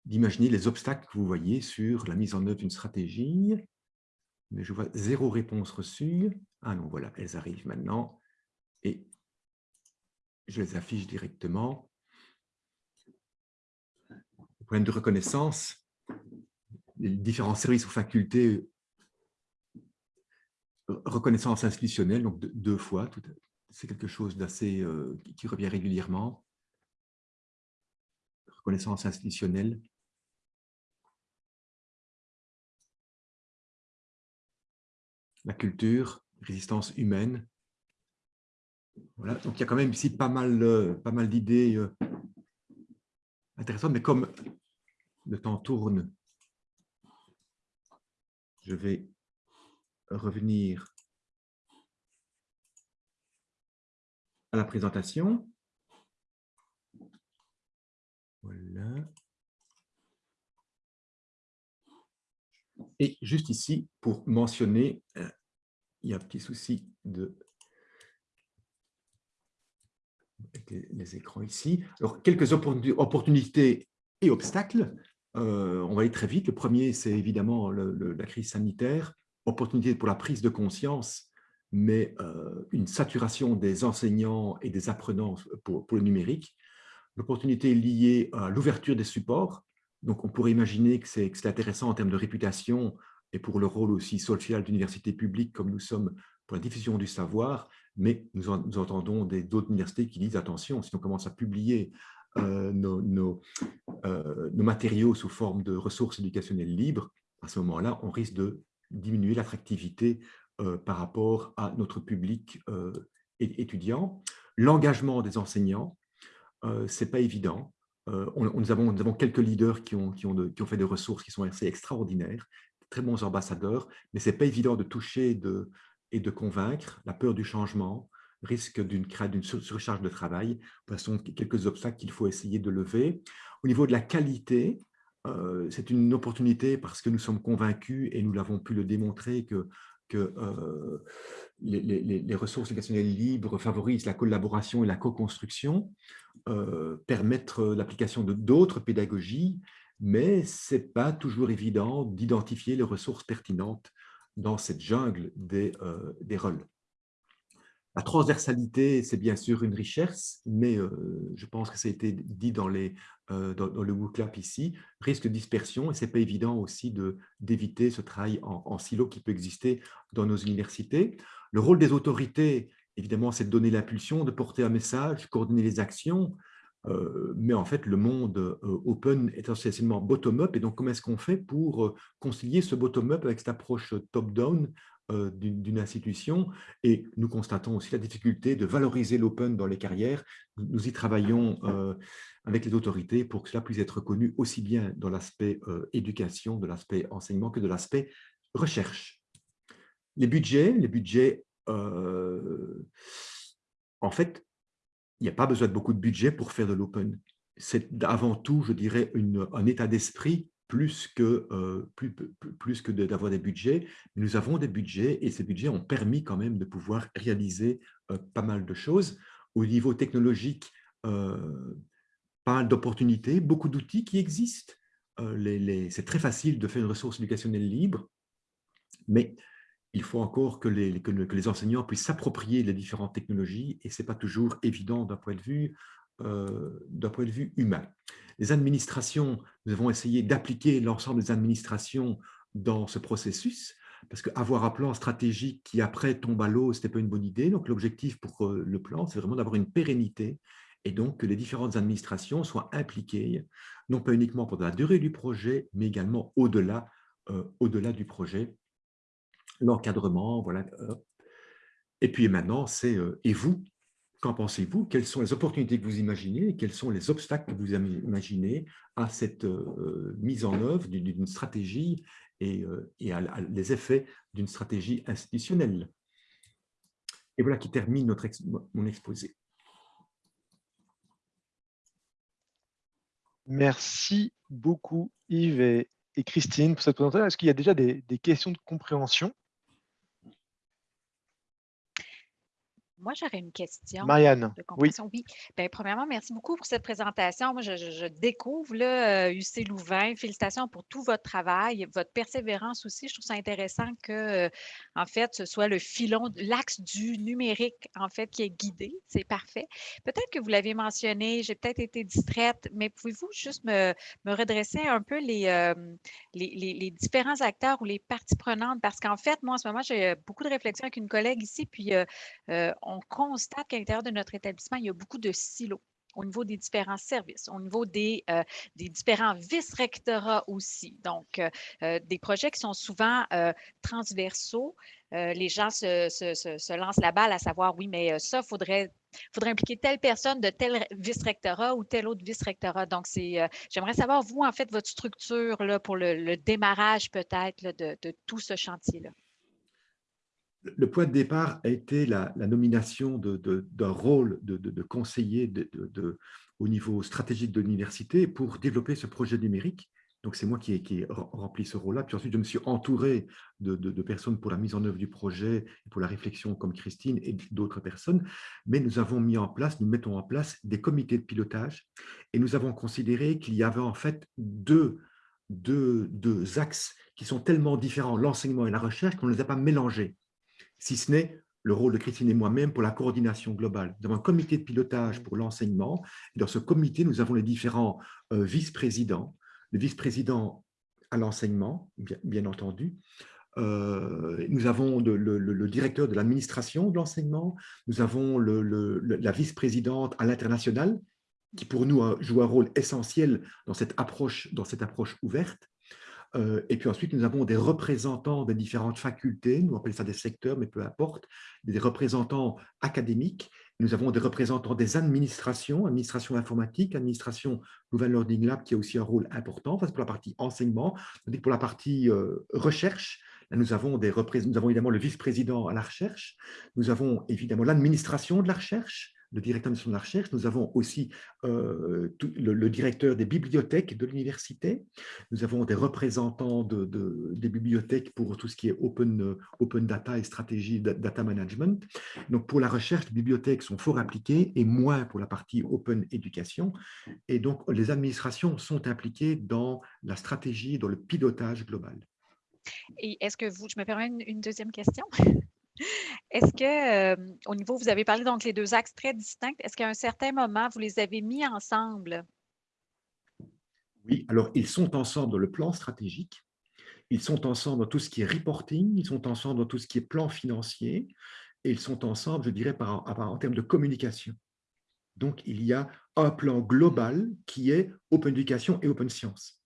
d'imaginer les obstacles que vous voyez sur la mise en œuvre d'une stratégie. Mais je vois zéro réponse reçue. Ah non, voilà, elles arrivent maintenant. Et je les affiche directement problème de reconnaissance, les différents services ou facultés, reconnaissance institutionnelle, donc deux, fois, c'est quelque chose d'assez euh, qui revient régulièrement. Reconnaissance institutionnelle. La culture, résistance humaine. Voilà, donc il y a quand même ici pas mal, euh, mal d'idées euh, intéressant, mais comme le temps tourne, je vais revenir à la présentation. Voilà. Et juste ici, pour mentionner, euh, il y a un petit souci de les, écrans ici. Alors, quelques opportunités et obstacles. Euh, on va aller très vite. Le premier, c'est évidemment la crise sanitaire. Opportunité pour la prise de conscience, mais euh, une saturation des enseignants et des apprenants pour, le numérique. L'opportunité liée à l'ouverture des supports. Donc, on pourrait imaginer que c'est intéressant en termes de réputation et pour le rôle aussi social d'université publique comme nous sommes pour la diffusion du savoir, mais nous, entendons d'autres universités qui disent attention, si on commence à publier euh, nos, euh, nos, matériaux sous forme de ressources éducationnelles libres, à ce moment-là, on risque de diminuer l'attractivité euh, par rapport à notre public étudiant. L'engagement des enseignants, ce n'est pas évident. Nous, avons, quelques leaders qui ont, fait des ressources qui sont assez extraordinaires, très bons ambassadeurs, mais ce n'est pas évident de toucher et de convaincre, la peur du changement, risque d'une surcharge de travail, sont quelques obstacles qu'il faut essayer de lever. Au niveau de la qualité, euh, c'est une opportunité parce que nous sommes convaincus et nous l'avons pu le démontrer que, euh, les, ressources éducationnelles libres favorisent la collaboration et la co-construction, euh, permettent l'application d'autres pédagogies, mais ce n'est pas toujours évident d'identifier les ressources pertinentes dans cette jungle des, euh, des rôles. La transversalité, c'est bien sûr une richesse, mais euh, je pense que ça a été dit dans, euh, le WooClap ici, risque de dispersion, et ce n'est pas évident aussi d'éviter ce travail en, silo qui peut exister dans nos universités. Le rôle des autorités, évidemment, c'est de donner l'impulsion, de porter un message, coordonner les actions, euh, mais en fait, le monde open est essentiellement bottom-up. Et donc, comment est-ce qu'on fait pour concilier ce bottom-up avec cette approche top-down d'une institution Et nous constatons aussi la difficulté de valoriser l'open dans les carrières. Nous y travaillons avec les autorités pour que cela puisse être reconnu aussi bien dans l'aspect éducation, de l'aspect enseignement que de l'aspect recherche. Les budgets, les budgets, en fait, il n'y a pas besoin de beaucoup de budget pour faire de l'open. C'est avant tout, je dirais, un état d'esprit plus que, euh, d'avoir des budgets. Nous avons des budgets et ces budgets ont permis quand même de pouvoir réaliser euh, pas mal de choses. Au niveau technologique, euh, pas mal d'opportunités, beaucoup d'outils qui existent. c'est très facile de faire une ressource éducationnelle libre, mais il faut encore que les, que, les enseignants puissent s'approprier les différentes technologies et ce n'est pas toujours évident d'un point, de vue, euh, point de vue humain. Les administrations, nous avons essayé d'appliquer l'ensemble des administrations dans ce processus parce qu'avoir un plan stratégique qui après tombe à l'eau, ce n'était pas une bonne idée. Donc l'objectif pour euh, le plan, c'est vraiment d'avoir une pérennité et donc que les différentes administrations soient impliquées, non pas uniquement pour la durée du projet, mais également au-delà euh, du projet l'encadrement, voilà. Et puis maintenant, c'est et vous, qu'en pensez-vous? Quelles sont les opportunités que vous imaginez quels sont les obstacles que vous imaginez à cette euh, mise en œuvre d'une stratégie et, euh, à, les effets d'une stratégie institutionnelle? Et voilà qui termine notre mon exposé. Merci beaucoup Yves et, Christine pour cette présentation. Est-ce qu'il y a déjà des questions de compréhension? Moi, j'aurais une question. Marianne, oui. oui. Bien, premièrement, merci beaucoup pour cette présentation. Moi, je, découvre là, UC euh, Louvain. Félicitations pour tout votre travail, votre persévérance aussi. Je trouve ça intéressant que, euh, en fait, ce soit le filon, l'axe du numérique, en fait, qui est guidé. C'est parfait. Peut-être que vous l'aviez mentionné, j'ai peut-être été distraite, mais pouvez-vous juste me, redresser un peu euh, les, les, différents acteurs ou les parties prenantes? Parce qu'en fait, moi, en ce moment, j'ai beaucoup de réflexions avec une collègue ici, puis on constate qu'à l'intérieur de notre établissement, il y a beaucoup de silos au niveau des différents services, au niveau des, euh, des différents vice-rectorats aussi. Donc, euh, euh, des projets qui sont souvent transversaux. les gens se, lancent la balle à savoir, oui, mais ça, il faudrait, faudrait impliquer telle personne de tel vice-rectorat ou tel autre vice-rectorat. Donc, j'aimerais savoir, vous, en fait, votre structure là, pour le, démarrage peut-être de, de tout ce chantier-là le point de départ a été la, nomination d'un rôle de, conseiller au niveau stratégique de l'université pour développer ce projet numérique. Donc, c'est moi qui ai, rempli ce rôle-là. Puis ensuite, je me suis entouré de, personnes pour la mise en œuvre du projet, pour la réflexion comme Christine et d'autres personnes. Mais nous avons mis en place, nous mettons en place des comités de pilotage et nous avons considéré qu'il y avait en fait deux, axes qui sont tellement différents, l'enseignement et la recherche, qu'on ne les a pas mélangés si ce n'est le rôle de Christine et moi-même pour la coordination globale. Nous avons un comité de pilotage pour l'enseignement. Dans ce comité, nous avons les différents euh, vice-présidents. Le vice-président à l'enseignement, bien, entendu. Euh, nous avons le, directeur de l'administration de l'enseignement. Nous avons la vice-présidente à l'international, qui pour nous joue un rôle essentiel dans cette approche, dans cette approche ouverte. Euh, et puis ensuite, nous avons des représentants des différentes facultés, nous appelons ça des secteurs, mais peu importe, des représentants académiques. Nous avons des représentants des administrations, administration informatique, administration Nouvelle Learning Lab, qui a aussi un rôle important, enfin, pour la partie enseignement, pour la partie euh, recherche, nous avons, des nous avons évidemment le vice-président à la recherche, nous avons évidemment l'administration de la recherche, le directeur de la recherche, nous avons aussi euh, le, directeur des bibliothèques de l'université, nous avons des représentants de, des bibliothèques pour tout ce qui est open, open data et stratégie data management. Donc pour la recherche, les bibliothèques sont fort impliquées et moins pour la partie open éducation. Et donc les administrations sont impliquées dans la stratégie, dans le pilotage global. Et est-ce que vous, je me permets une deuxième question? Est-ce que, au niveau, vous avez parlé donc les deux axes très distincts, est-ce qu'à un certain moment, vous les avez mis ensemble? Oui, alors ils sont ensemble dans le plan stratégique, ils sont ensemble dans tout ce qui est reporting, ils sont ensemble dans tout ce qui est plan financier, et ils sont ensemble, je dirais, en termes de communication. Donc, il y a un plan global qui est Open Education et Open Science.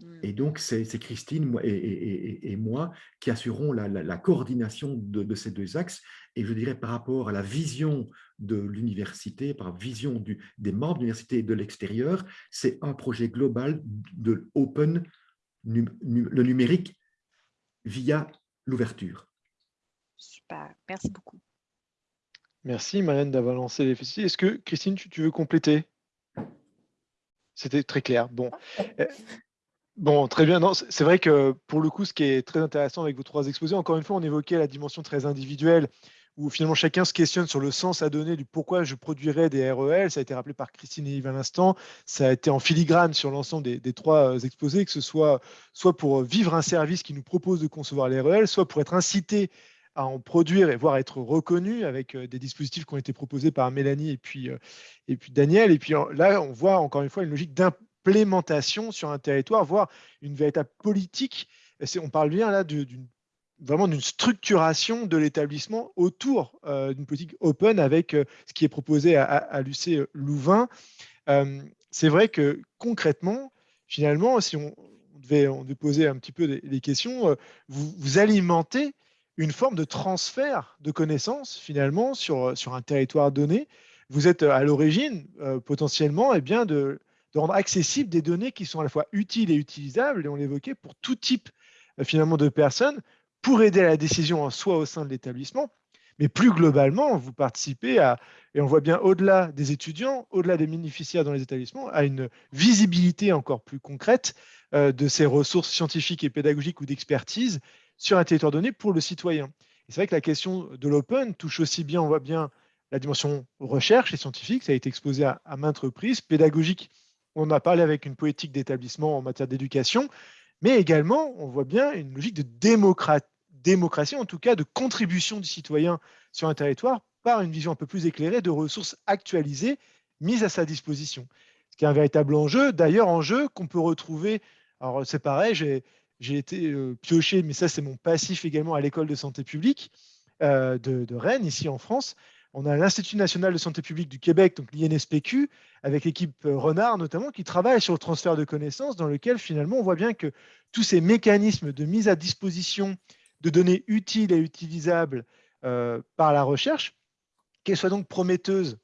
Mmh. Et donc, c'est Christine et, moi qui assurons la, coordination de, ces deux axes. Et je dirais par rapport à la vision de l'université, par vision des membres de l'université et de l'extérieur, c'est un projet global de open, le numérique via l'ouverture. Super, merci beaucoup. Merci Marianne d'avoir lancé les festivités. Est-ce que Christine, tu, veux compléter? C'était très clair. Bon. Euh, Bon, très bien. C'est vrai que pour le coup, ce qui est très intéressant avec vos trois exposés, encore une fois, on évoquait la dimension très individuelle où finalement chacun se questionne sur le sens à donner du pourquoi je produirais des REL. Ça a été rappelé par Christine et Yves à l'instant. Ça a été en filigrane sur l'ensemble des, trois euh, exposés, que ce soit soit pour vivre un service qui nous propose de concevoir les REL, soit pour être incité à en produire et voire être reconnu avec euh, des dispositifs qui ont été proposés par Mélanie et puis, euh, et puis Daniel. Et puis là, on voit encore une fois une logique d'implémentation sur un territoire, voire une véritable politique. On parle bien là d'une vraiment d'une structuration de l'établissement autour euh, d'une politique open avec euh, ce qui est proposé à, à, l'UC Louvain. Euh, c'est vrai que concrètement, finalement, si on, devait, poser un petit peu des, questions, vous, vous, alimentez une forme de transfert de connaissances finalement sur, sur un territoire donné. Vous êtes à l'origine potentiellement et eh bien, de, de rendre accessibles des données qui sont à la fois utiles et utilisables, et on l'évoquait, pour tout type finalement de personnes, pour aider à la décision en soi au sein de l'établissement, mais plus globalement, vous participez à, et on voit bien au-delà des étudiants, au-delà des bénéficiaires dans les établissements, à une visibilité encore plus concrète euh, de ces ressources scientifiques et pédagogiques ou d'expertise sur un territoire donné pour le citoyen. c'est vrai que la question de l'open touche aussi bien, on voit bien la dimension recherche et scientifique, ça a été exposé à maintes reprises, pédagogique, on a parlé avec une poétique d'établissement en matière d'éducation, mais également, on voit bien une logique de démocratie, en tout cas de contribution du citoyen sur un territoire par une vision un peu plus éclairée de ressources actualisées mises à sa disposition. Ce qui est un véritable enjeu, d'ailleurs enjeu qu'on peut retrouver, alors c'est pareil, j'ai été euh, pioché, mais ça c'est mon passif également à l'école de santé publique euh, de, de Rennes, ici en France, on a l'Institut national de santé publique du Québec, donc l'INSPQ, avec l'équipe euh, Renard notamment, qui travaille sur le transfert de connaissances, dans lequel finalement on voit bien que tous ces mécanismes de mise à disposition de données utiles et utilisables euh, par la recherche, qu'elles soient donc prometteuses,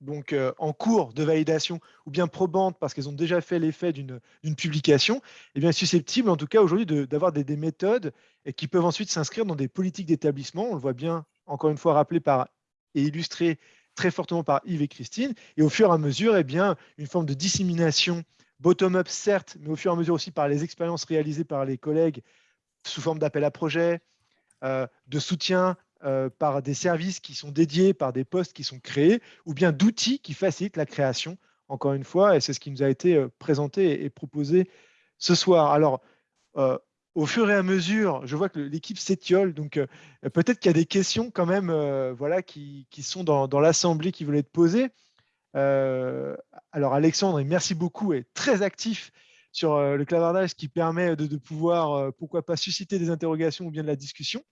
donc euh, en cours de validation, ou bien probantes parce qu'elles ont déjà fait l'effet d'une publication, eh bien susceptibles en tout cas aujourd'hui d'avoir des, des, méthodes qui peuvent ensuite s'inscrire dans des politiques d'établissement. On le voit bien, encore une fois, rappelé par et illustré très fortement par Yves et Christine. Et au fur et à mesure, eh bien, une forme de dissémination bottom-up, certes, mais au fur et à mesure aussi par les expériences réalisées par les collègues sous forme d'appel à projet, euh, de soutien euh, par des services qui sont dédiés, par des postes qui sont créés, ou bien d'outils qui facilitent la création, encore une fois, et c'est ce qui nous a été euh, présenté et proposé ce soir. Alors, au fur et à mesure, je vois que l'équipe s'étiole, donc euh, peut-être qu'il y a des questions quand même euh, voilà, qui, sont dans, l'Assemblée qui veulent être posées. Euh, alors Alexandre, merci beaucoup, est très actif sur le clavardage, qui permet de, pouvoir, pourquoi pas, susciter des interrogations ou bien de la discussion.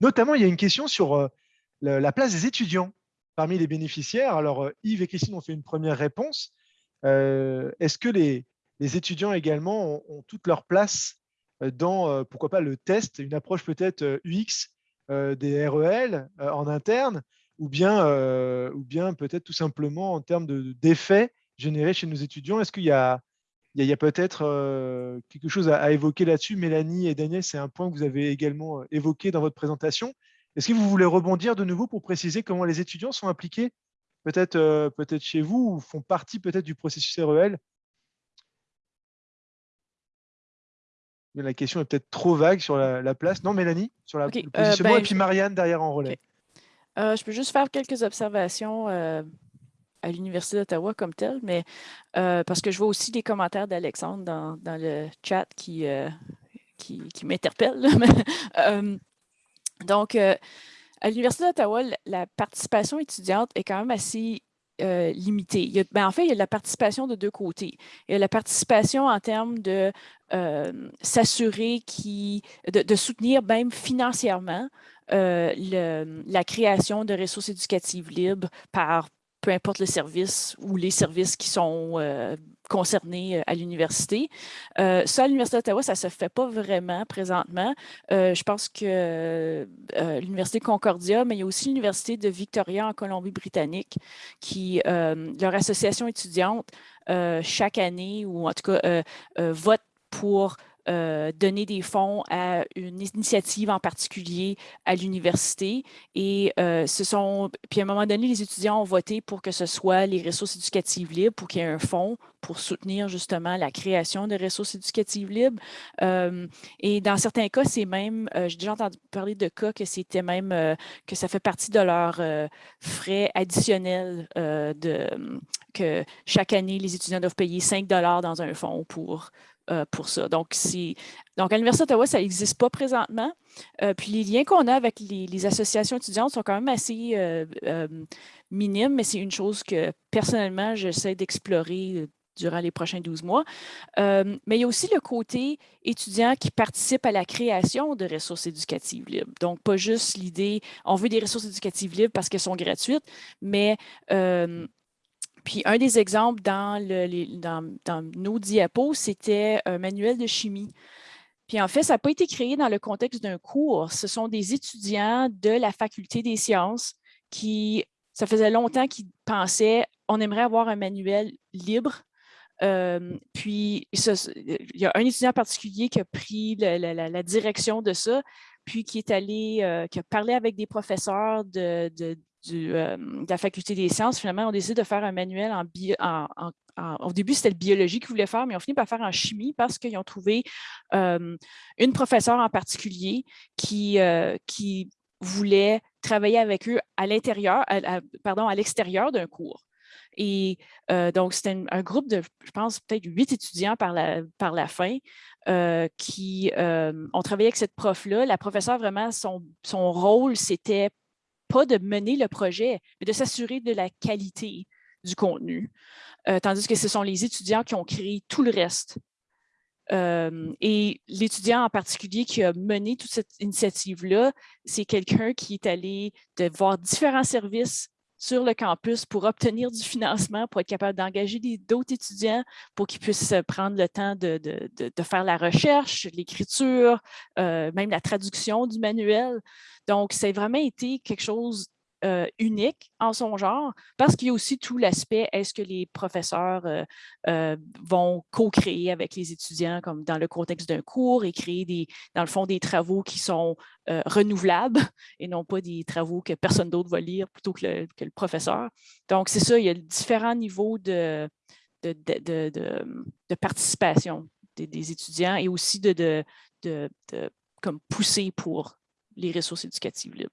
Notamment, il y a une question sur la, place des étudiants parmi les bénéficiaires. Alors Yves et Christine ont fait une première réponse. Est-ce que les, étudiants également ont toute leur place dans, euh, pourquoi pas, le test, une approche peut-être euh, UX des REL en interne, ou bien, ou bien peut-être tout simplement en termes d'effets générés chez nos étudiants. Est-ce qu'il y a, a, peut-être quelque chose à, évoquer là-dessus? Mélanie et Daniel, c'est un point que vous avez également évoqué dans votre présentation. Est-ce que vous voulez rebondir de nouveau pour préciser comment les étudiants sont impliqués peut-être peut-être chez vous ou font partie peut-être du processus REL la question est peut-être trop vague sur la, place. Non, Mélanie, sur la, le euh, positionnement, ben, et puis Marianne derrière en relais. Euh, je peux juste faire quelques observations euh, à l'Université d'Ottawa comme telle, mais parce que je vois aussi des commentaires d'Alexandre dans, le chat qui, qui, qui m'interpellent. donc, à l'Université d'Ottawa, la participation étudiante est quand même assez euh, limité. Ben, en fait, il y a la participation de deux côtés. Il y a la participation en termes de euh, s'assurer de, de, soutenir même financièrement euh, la création de ressources éducatives libres par peu importe le service ou les services qui sont euh, concernés euh, à l'université. Euh, ça, à l'Université d'Ottawa, ça ne se fait pas vraiment présentement. je pense que l'Université Concordia, mais il y a aussi l'Université de Victoria en Colombie-Britannique, qui, leur association étudiante, chaque année, ou en tout cas, vote pour euh, donner des fonds à une initiative en particulier à l'université. Et euh, ce sont, puis à un moment donné, les étudiants ont voté pour que ce soit les ressources éducatives libres, pour qu'il y ait un fonds pour soutenir justement la création de ressources éducatives libres. et dans certains cas, c'est même, j'ai déjà entendu parler de cas que c'était même, que ça fait partie de leurs frais additionnels de, que chaque année, les étudiants doivent payer 5 dans un fonds pour euh, pour ça. Donc, donc, à l'Université d'Ottawa, ça n'existe pas présentement. Euh, puis les liens qu'on a avec les, associations étudiantes sont quand même assez euh, minimes, mais c'est une chose que personnellement, j'essaie d'explorer durant les prochains 12 mois. mais il y a aussi le côté étudiant qui participe à la création de ressources éducatives libres. Donc, pas juste l'idée, on veut des ressources éducatives libres parce qu'elles sont gratuites, mais puis un des exemples dans, nos diapos, c'était un manuel de chimie. Puis en fait, ça n'a pas été créé dans le contexte d'un cours. Ce sont des étudiants de la faculté des sciences qui, ça faisait longtemps qu'ils pensaient, on aimerait avoir un manuel libre. Euh, puis il y a un étudiant particulier qui a pris la, direction de ça, puis qui est allé, euh, qui a parlé avec des professeurs de, euh, de la faculté des sciences, finalement, on décide de faire un manuel en, bio, au début, c'était le biologie qu'ils voulaient faire, mais on finit par faire en chimie parce qu'ils ont trouvé euh, une professeure en particulier qui, euh, qui voulait travailler avec eux à l'intérieur, pardon, à l'extérieur d'un cours. Et donc, c'était un, groupe de, je pense, peut-être huit étudiants par la, par la fin qui ont travaillé avec cette prof-là. La professeure, vraiment, son, son rôle, c'était pas de mener le projet, mais de s'assurer de la qualité du contenu, euh, tandis que ce sont les étudiants qui ont créé tout le reste. Euh, et l'étudiant en particulier qui a mené toute cette initiative-là, c'est quelqu'un qui est allé de voir différents services sur le campus pour obtenir du financement, pour être capable d'engager d'autres étudiants pour qu'ils puissent prendre le temps de, faire la recherche, l'écriture, euh, même la traduction du manuel. Donc, a vraiment été quelque chose unique en son genre, parce qu'il y a aussi tout l'aspect, est-ce que les professeurs vont co-créer avec les étudiants, comme dans le contexte d'un cours, et créer, des, dans le fond, des travaux qui sont renouvelables et non pas des travaux que personne d'autre va lire plutôt que le, professeur. Donc, c'est ça, il y a différents niveaux de, de, de, participation des, étudiants et aussi de, comme pousser pour les ressources éducatives libres.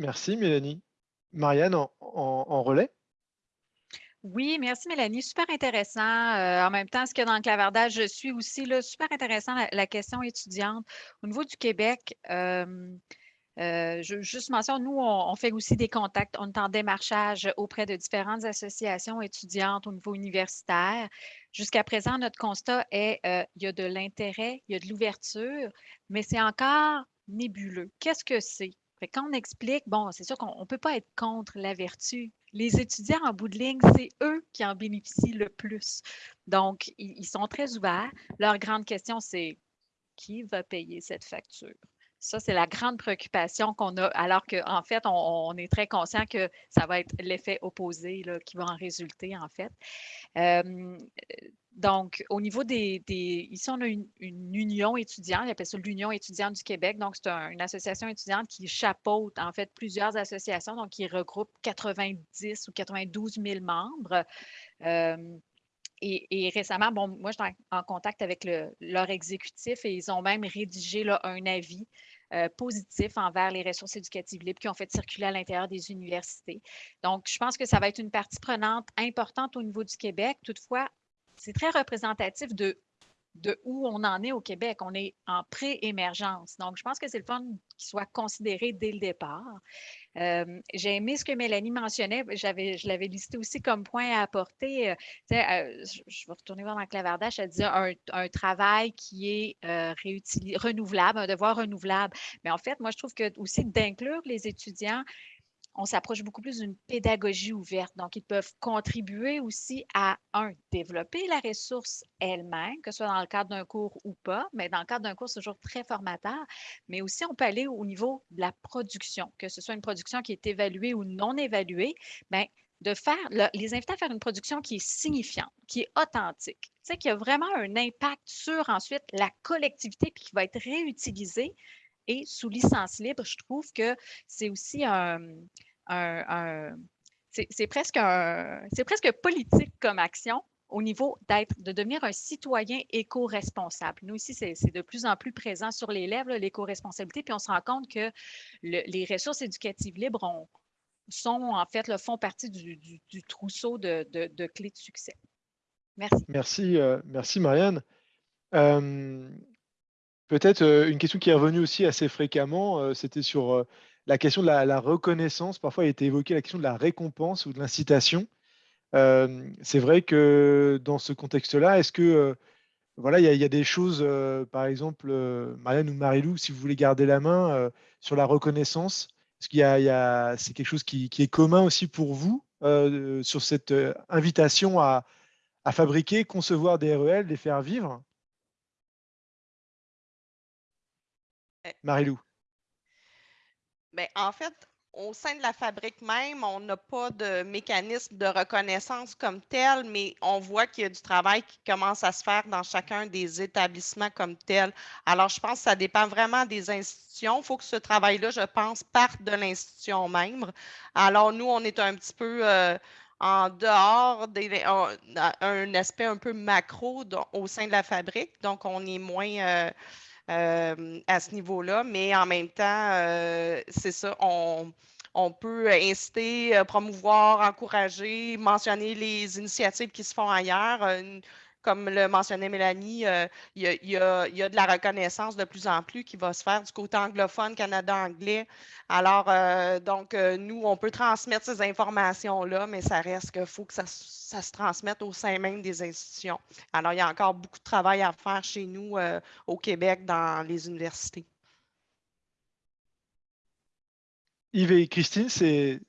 Merci Mélanie. Marianne, en, relais? Oui, merci Mélanie. Super intéressant. Euh, en même temps, ce qu'il y a dans le clavardage, je suis aussi là, super intéressant la, question étudiante. Au niveau du Québec, euh, euh, je, juste mention, nous, on, fait aussi des contacts. On est en démarchage auprès de différentes associations étudiantes au niveau universitaire. Jusqu'à présent, notre constat est il y a de l'intérêt, il y a de l'ouverture, mais c'est encore nébuleux. Qu'est-ce que c'est? Quand on explique, bon, c'est sûr qu'on ne peut pas être contre la vertu. Les étudiants en bout de ligne, c'est eux qui en bénéficient le plus. Donc, ils, sont très ouverts. Leur grande question, c'est qui va payer cette facture? Ça, c'est la grande préoccupation qu'on a, alors qu'en fait, on, est très conscient que ça va être l'effet opposé qui va en résulter, en fait. Euh, donc, au niveau des, Ici, on a une, union étudiante, on appelle ça l'Union étudiante du Québec. Donc, c'est une association étudiante qui chapeaute, en fait, plusieurs associations, donc qui regroupe 90 ou 92 000 membres. Euh, et, récemment, bon, moi, j'étais en, contact avec leur exécutif et ils ont même rédigé un avis euh, positif envers les ressources éducatives libres qui ont fait circuler à l'intérieur des universités. Donc, je pense que ça va être une partie prenante importante au niveau du Québec. Toutefois, c'est très représentatif de, de où on en est au Québec. On est en pré-émergence. Donc, je pense que c'est le fun qu'il soit considéré dès le départ. Euh, j'ai aimé ce que Mélanie mentionnait. je l'avais listé aussi comme point à apporter. Euh, euh, je, vais retourner voir dans le clavardage. Elle disait un, un travail qui est renouvelable, un devoir renouvelable. Mais en fait, moi, je trouve que aussi d'inclure les étudiants on s'approche beaucoup plus d'une pédagogie ouverte. Donc, ils peuvent contribuer aussi à, un, développer la ressource elle-même, que ce soit dans le cadre d'un cours ou pas, mais dans le cadre d'un cours, c'est toujours très formateur. Mais aussi, on peut aller au niveau de la production, que ce soit une production qui est évaluée ou non évaluée. Bien, de faire, les inviter à faire une production qui est signifiante, qui est authentique, tu sais, qui a vraiment un impact sur ensuite la collectivité puis qui va être réutilisée et sous licence libre, je trouve que c'est aussi un, c'est presque, presque politique comme action au niveau d'être, de devenir un citoyen éco-responsable. Nous, ici, c'est de plus en plus présent sur les lèvres, l'éco-responsabilité, puis on se rend compte que les ressources éducatives libres ont, sont, en fait, le font partie du, trousseau de, clés de succès. Merci. Merci, euh, merci Marianne. Euh, peut-être une question qui est revenue aussi assez fréquemment, c'était sur la question de la, reconnaissance. Parfois, il été évoqué la question de la récompense ou de l'incitation c'est vrai que dans ce contexte-là, est-ce que voilà, il y, a des choses, par exemple, Marianne ou Marilou, si vous voulez garder la main sur la reconnaissance, est-ce qu'il y a, c'est quelque chose qui, est commun aussi pour vous sur cette invitation à, fabriquer, concevoir des REL, les faire vivre? Eh Marilou. Ben, en fait, au sein de la fabrique même, on n'a pas de mécanisme de reconnaissance comme tel, mais on voit qu'il y a du travail qui commence à se faire dans chacun des établissements comme tel. Alors, je pense que ça dépend vraiment des institutions. Il faut que ce travail-là, je pense, parte de l'institution même. Alors, nous, on est un petit peu euh, en dehors d'un aspect un peu macro au sein de la fabrique. Donc, on est moins... Euh, euh, à ce niveau-là, mais en même temps, euh, c'est ça, on, peut inciter, euh, promouvoir, encourager, mentionner les initiatives qui se font ailleurs comme le mentionnait Mélanie, euh, il, y a, de la reconnaissance de plus en plus qui va se faire du côté anglophone, Canada anglais. Alors, euh, donc, euh, nous, on peut transmettre ces informations-là, mais ça reste qu'il faut que ça, se transmette au sein même des institutions. Alors, il y a encore beaucoup de travail à faire chez nous au Québec dans les universités. Yves et Christine, c'est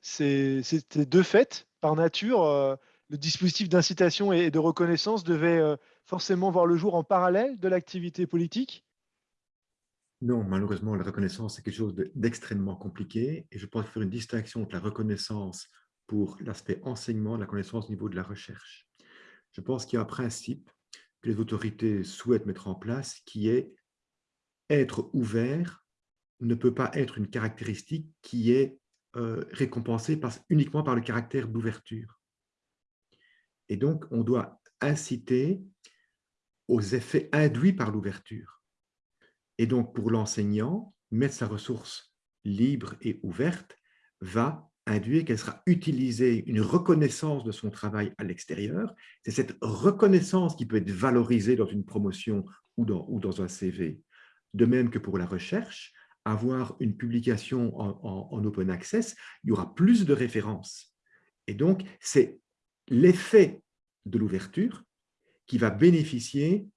deux faits par nature le dispositif d'incitation et de reconnaissance devait euh, forcément voir le jour en parallèle de l'activité politique? Non, malheureusement, la reconnaissance, c'est quelque chose d'extrêmement compliqué et je pense faire une distinction entre la reconnaissance pour l'aspect enseignement et la connaissance au niveau de la recherche. Je pense qu'il y a un principe que les autorités souhaitent mettre en place qui est être ouvert ne peut pas être une caractéristique qui est euh, récompensée uniquement par le caractère d'ouverture. Et donc, on doit inciter aux effets induits par l'ouverture. Et donc, pour l'enseignant, mettre sa ressource libre et ouverte va induire qu'elle sera utilisée, une reconnaissance de son travail à l'extérieur. C'est cette reconnaissance qui peut être valorisée dans une promotion ou dans, ou dans un CV. De même que pour la recherche, avoir une publication en, en open access, il y aura plus de références. Et donc, c'est l'effet de l'ouverture qui va bénéficier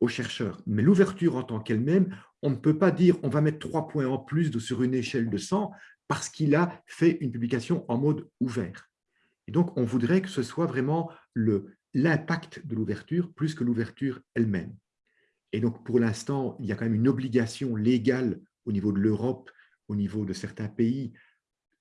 aux chercheurs. Mais l'ouverture en tant qu'elle-même, on ne peut pas dire on va mettre trois points en plus de, sur une échelle de 100 parce qu'il a fait une publication en mode ouvert. Et donc, on voudrait que ce soit vraiment l'impact de l'ouverture plus que l'ouverture elle-même. Et donc, pour l'instant, il y a quand même une obligation légale au niveau de l'Europe, au niveau de certains pays,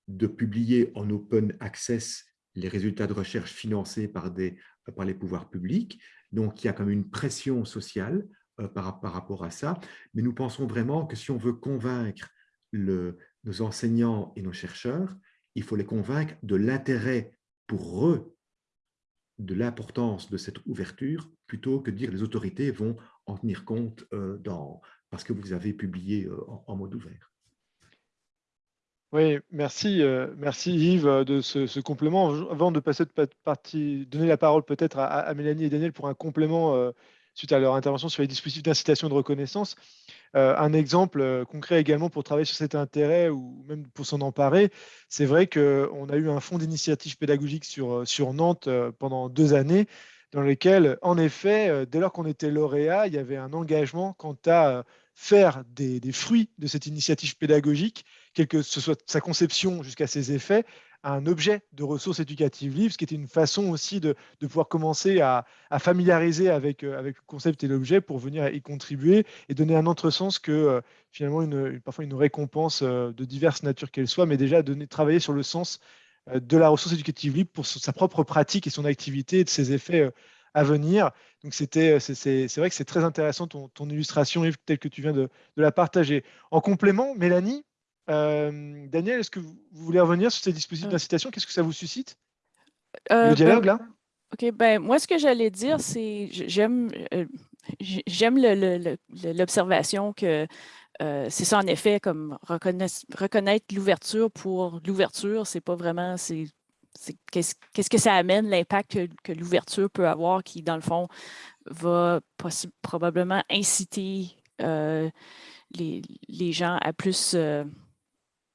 de publier en open access les résultats de recherche financés par, les pouvoirs publics. Donc, il y a comme une pression sociale euh, par, rapport à ça. Mais nous pensons vraiment que si on veut convaincre nos enseignants et nos chercheurs, il faut les convaincre de l'intérêt pour eux de l'importance de cette ouverture plutôt que de dire les autorités vont en tenir compte euh, parce que vous avez publié euh, en mode ouvert. Oui, merci, euh, merci Yves euh, de ce, complément. Avant de passer de partie, donner la parole peut-être à, Mélanie et Daniel pour un complément euh, suite à leur intervention sur les dispositifs d'incitation de reconnaissance. un exemple concret également pour travailler sur cet intérêt ou même pour s'en emparer, c'est vrai qu'on a eu un fonds d'initiative pédagogique sur, sur Nantes pendant deux années dans lequel, en effet, dès lors qu'on était lauréat, il y avait un engagement quant à faire des, fruits de cette initiative pédagogique, quelle que soit sa conception jusqu'à ses effets, un objet de ressources éducatives libres, ce qui était une façon aussi de, pouvoir commencer à, familiariser avec, euh, avec le concept et l'objet pour venir y contribuer et donner un autre sens que euh, finalement une, parfois une récompense euh, de diverses natures qu'elle soit, mais déjà donner, travailler sur le sens de la ressource éducative libre pour sa propre pratique et son activité et de ses effets à venir. Donc, c'était, c'est vrai que c'est très intéressant ton, illustration, telle que tu viens de, la partager. En complément, Mélanie, Daniel, est-ce que vous, voulez revenir sur ces dispositifs d'incitation Qu'est-ce que ça vous suscite? Le ben, dialogue, là? OK, ben moi, ce que j'allais dire, c'est j'aime j'aime l'observation que c'est ça, en effet, comme reconnaître l'ouverture pour l'ouverture, c'est pas vraiment, c'est qu'est-ce que ça amène, l'impact que, l'ouverture peut avoir, qui, dans le fond, va probablement inciter les, gens à plus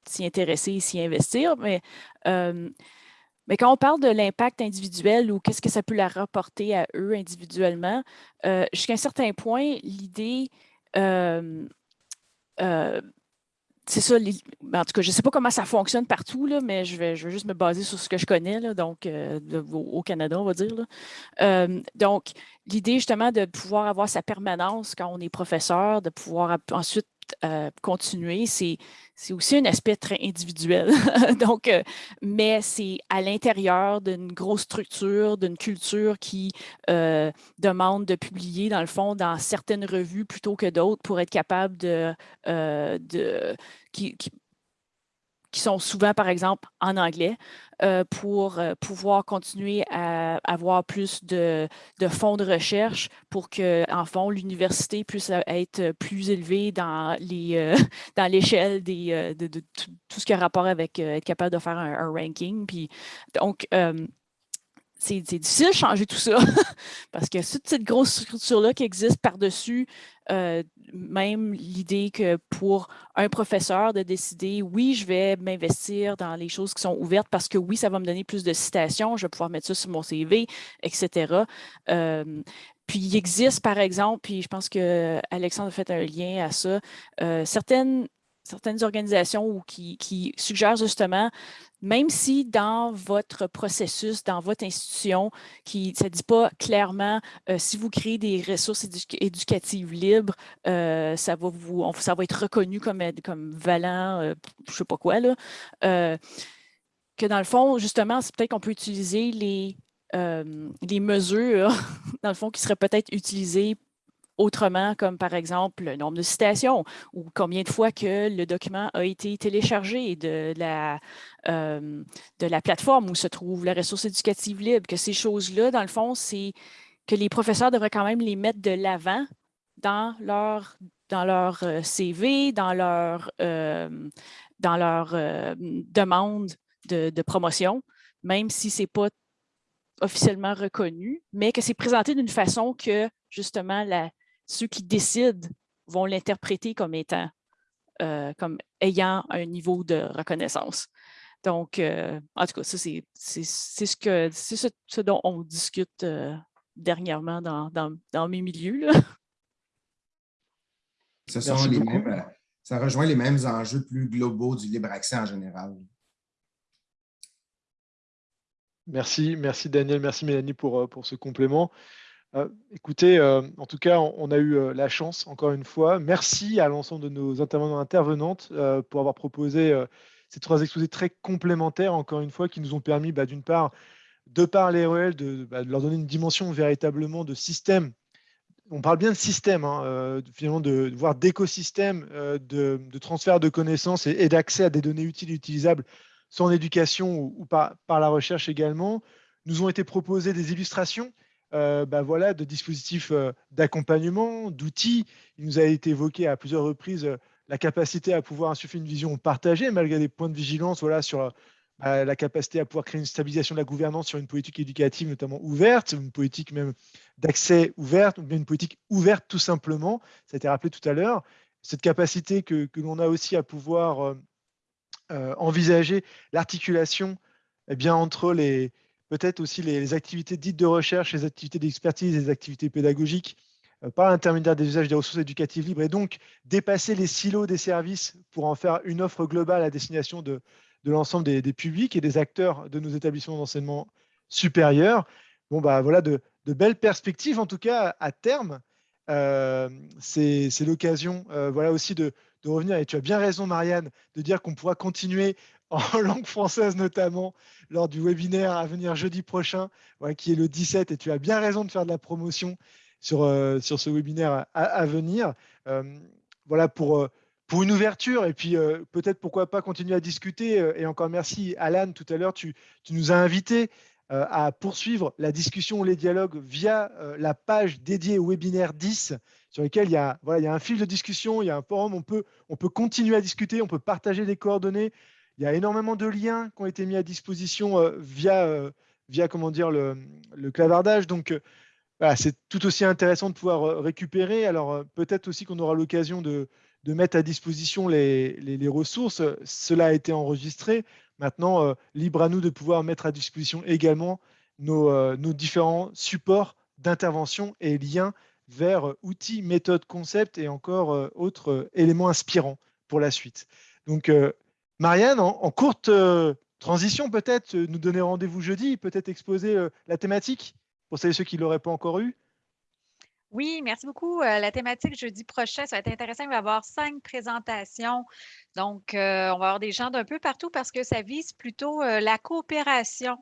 s'y intéresser, s'y investir. Mais, mais quand on parle de l'impact individuel ou qu'est-ce que ça peut leur rapporter à eux individuellement, jusqu'à un certain point, l'idée c'est ça, ben, en tout cas, je ne sais pas comment ça fonctionne partout, là, mais je vais, juste me baser sur ce que je connais, là, donc euh, au, Canada, on va dire. Euh, donc, l'idée justement de pouvoir avoir sa permanence quand on est professeur, de pouvoir ensuite euh, continuer, c'est aussi un aspect très individuel. Donc, euh, mais c'est à l'intérieur d'une grosse structure, d'une culture qui euh, demande de publier, dans le fond, dans certaines revues plutôt que d'autres pour être capable de, de qui, sont souvent, par exemple, en anglais, euh, pour euh, pouvoir continuer à avoir plus de, fonds de recherche pour que, en fond, l'université puisse être plus élevée dans l'échelle de, de, tout, ce qui a rapport avec euh, être capable de faire un, un ranking. Puis, donc, c'est difficile de changer tout ça parce que toute cette grosse structure-là qui existe par-dessus, euh, même l'idée que pour un professeur de décider, oui, je vais m'investir dans les choses qui sont ouvertes parce que oui, ça va me donner plus de citations, je vais pouvoir mettre ça sur mon CV, etc. Euh, puis il existe, par exemple, puis je pense que Alexandre a fait un lien à ça, euh, certaines certaines organisations ou qui, qui, suggèrent justement même si dans votre processus, dans votre institution, qui, ça ne dit pas clairement euh, si vous créez des ressources éducatives libres, euh, ça, va vous, va être reconnu comme, comme valant, euh, je ne sais pas quoi, que dans le fond, justement, c'est peut-être qu'on peut utiliser les, les mesures, dans le fond, qui seraient peut-être utilisées autrement, comme par exemple le nombre de citations ou combien de fois que le document a été téléchargé de la, euh, de la plateforme où se trouve la ressource éducative libre, que ces choses-là, dans le fond, c'est que les professeurs devraient quand même les mettre de l'avant dans leur, dans leur euh, CV, dans leur, euh, dans leur demande de, de, promotion, même si ce n'est pas officiellement reconnu, mais que c'est présenté d'une façon que justement la, ceux qui décident vont l'interpréter comme étant, euh, comme ayant un niveau de reconnaissance. Donc, euh, en tout cas, ça, c'est ce, que, ce, ce dont on discute euh, dernièrement dans, dans, dans, mes milieux. Là. Ce sont les mêmes, ça rejoint les mêmes enjeux plus globaux du libre accès en général. Merci, merci Daniel, merci Mélanie pour, pour ce complément. Euh, écoutez, euh, en tout cas, on, a eu euh, la chance, encore une fois. Merci à l'ensemble de nos intervenants intervenantes pour avoir proposé ces trois exposés très complémentaires, encore une fois, qui nous ont permis, bah, d'une part, de par les REL, bah, de, leur donner une dimension véritablement de système. On parle bien de système, hein, finalement, de, voir d'écosystème, de, transfert de connaissances et, d'accès à des données utiles et utilisables, soit en éducation ou, par, par la recherche également. Nous ont été proposées des illustrations euh, bah voilà, de dispositifs euh, d'accompagnement, d'outils. Il nous a été évoqué à plusieurs reprises euh, la capacité à pouvoir insuffler une vision partagée, malgré des points de vigilance voilà, sur bah, la capacité à pouvoir créer une stabilisation de la gouvernance sur une politique éducative notamment ouverte, une politique même d'accès ouverte, ou bien une politique ouverte tout simplement. Ça a été rappelé tout à l'heure. Cette capacité que, que l'on a aussi à pouvoir envisager l'articulation eh entre les, peut-être aussi les, activités dites de recherche, les activités d'expertise, les activités pédagogiques euh, par l'intermédiaire des usages des ressources éducatives libres et donc dépasser les silos des services pour en faire une offre globale à destination de, l'ensemble des, publics et des acteurs de nos établissements d'enseignement supérieur. Bon, bah voilà de, belles perspectives, en tout cas à terme. Euh, c'est l'occasion euh, voilà aussi de, de, revenir, et tu as bien raison Marianne, de dire qu'on pourra continuer en langue française notamment, lors du webinaire à venir jeudi prochain, qui est le 17, et tu as bien raison de faire de la promotion sur, sur ce webinaire à, venir. voilà pour, pour une ouverture, et puis peut-être pourquoi pas continuer à discuter. et encore merci Alan, tout à l'heure, tu, nous as invités à poursuivre la discussion les dialogues via la page dédiée au webinaire 10 sur lequel il y, a, voilà, il y a un fil de discussion, il y a un forum, on peut, on peut continuer à discuter, on peut partager des coordonnées. Il y a énormément de liens qui ont été mis à disposition euh, via, euh, via comment dire, le, clavardage. Donc, euh, c'est tout aussi intéressant de pouvoir récupérer. Alors, peut-être aussi qu'on aura l'occasion de, mettre à disposition les, ressources. Cela a été enregistré. Maintenant, libre à nous de pouvoir mettre à disposition également nos, nos différents supports d'intervention et liens vers outils, méthodes, concepts et encore autres éléments inspirants pour la suite. Donc, Marianne, en, courte transition, peut-être nous donner rendez-vous jeudi, peut-être exposer la thématique pour celles et ceux qui ne l'auraient pas encore eu. Oui, merci beaucoup. la thématique jeudi prochain, ça va être intéressant. Il va y avoir cinq présentations. Donc, on va avoir des gens d'un peu partout parce que ça vise plutôt la coopération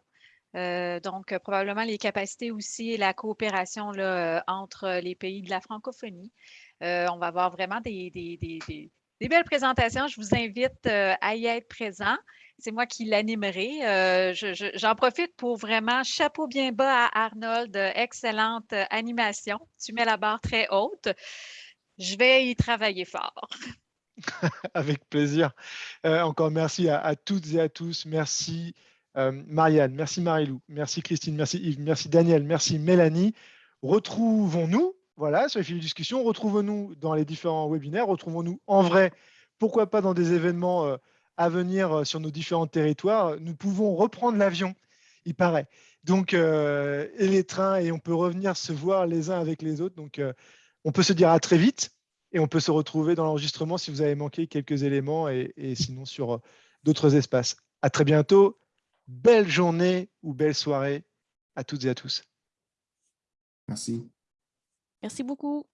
euh, donc, probablement les capacités aussi et la coopération là, euh, entre les pays de la francophonie. Euh, on va avoir vraiment des, belles présentations. Je vous invite à y être présent. C'est moi qui l'animerai. J'en profite pour vraiment chapeau bien bas à Arnold. Excellente animation. Tu mets la barre très haute. Je vais y travailler fort. Avec plaisir. encore merci à, toutes et à tous. Merci euh, Marianne, merci Marilou, merci Christine, merci Yves, merci Daniel, merci Mélanie. Retrouvons-nous voilà, sur les fils de discussion, retrouvons-nous dans les différents webinaires, retrouvons-nous en vrai, pourquoi pas dans des événements euh, à venir euh, sur nos différents territoires. Nous pouvons reprendre l'avion, il paraît. Donc, et les trains, et on peut revenir se voir les uns avec les autres. Donc, on peut se dire à très vite et on peut se retrouver dans l'enregistrement si vous avez manqué quelques éléments et, et sinon sur d'autres espaces. À très bientôt belle journée ou belle soirée à toutes et à tous. Merci. Merci beaucoup.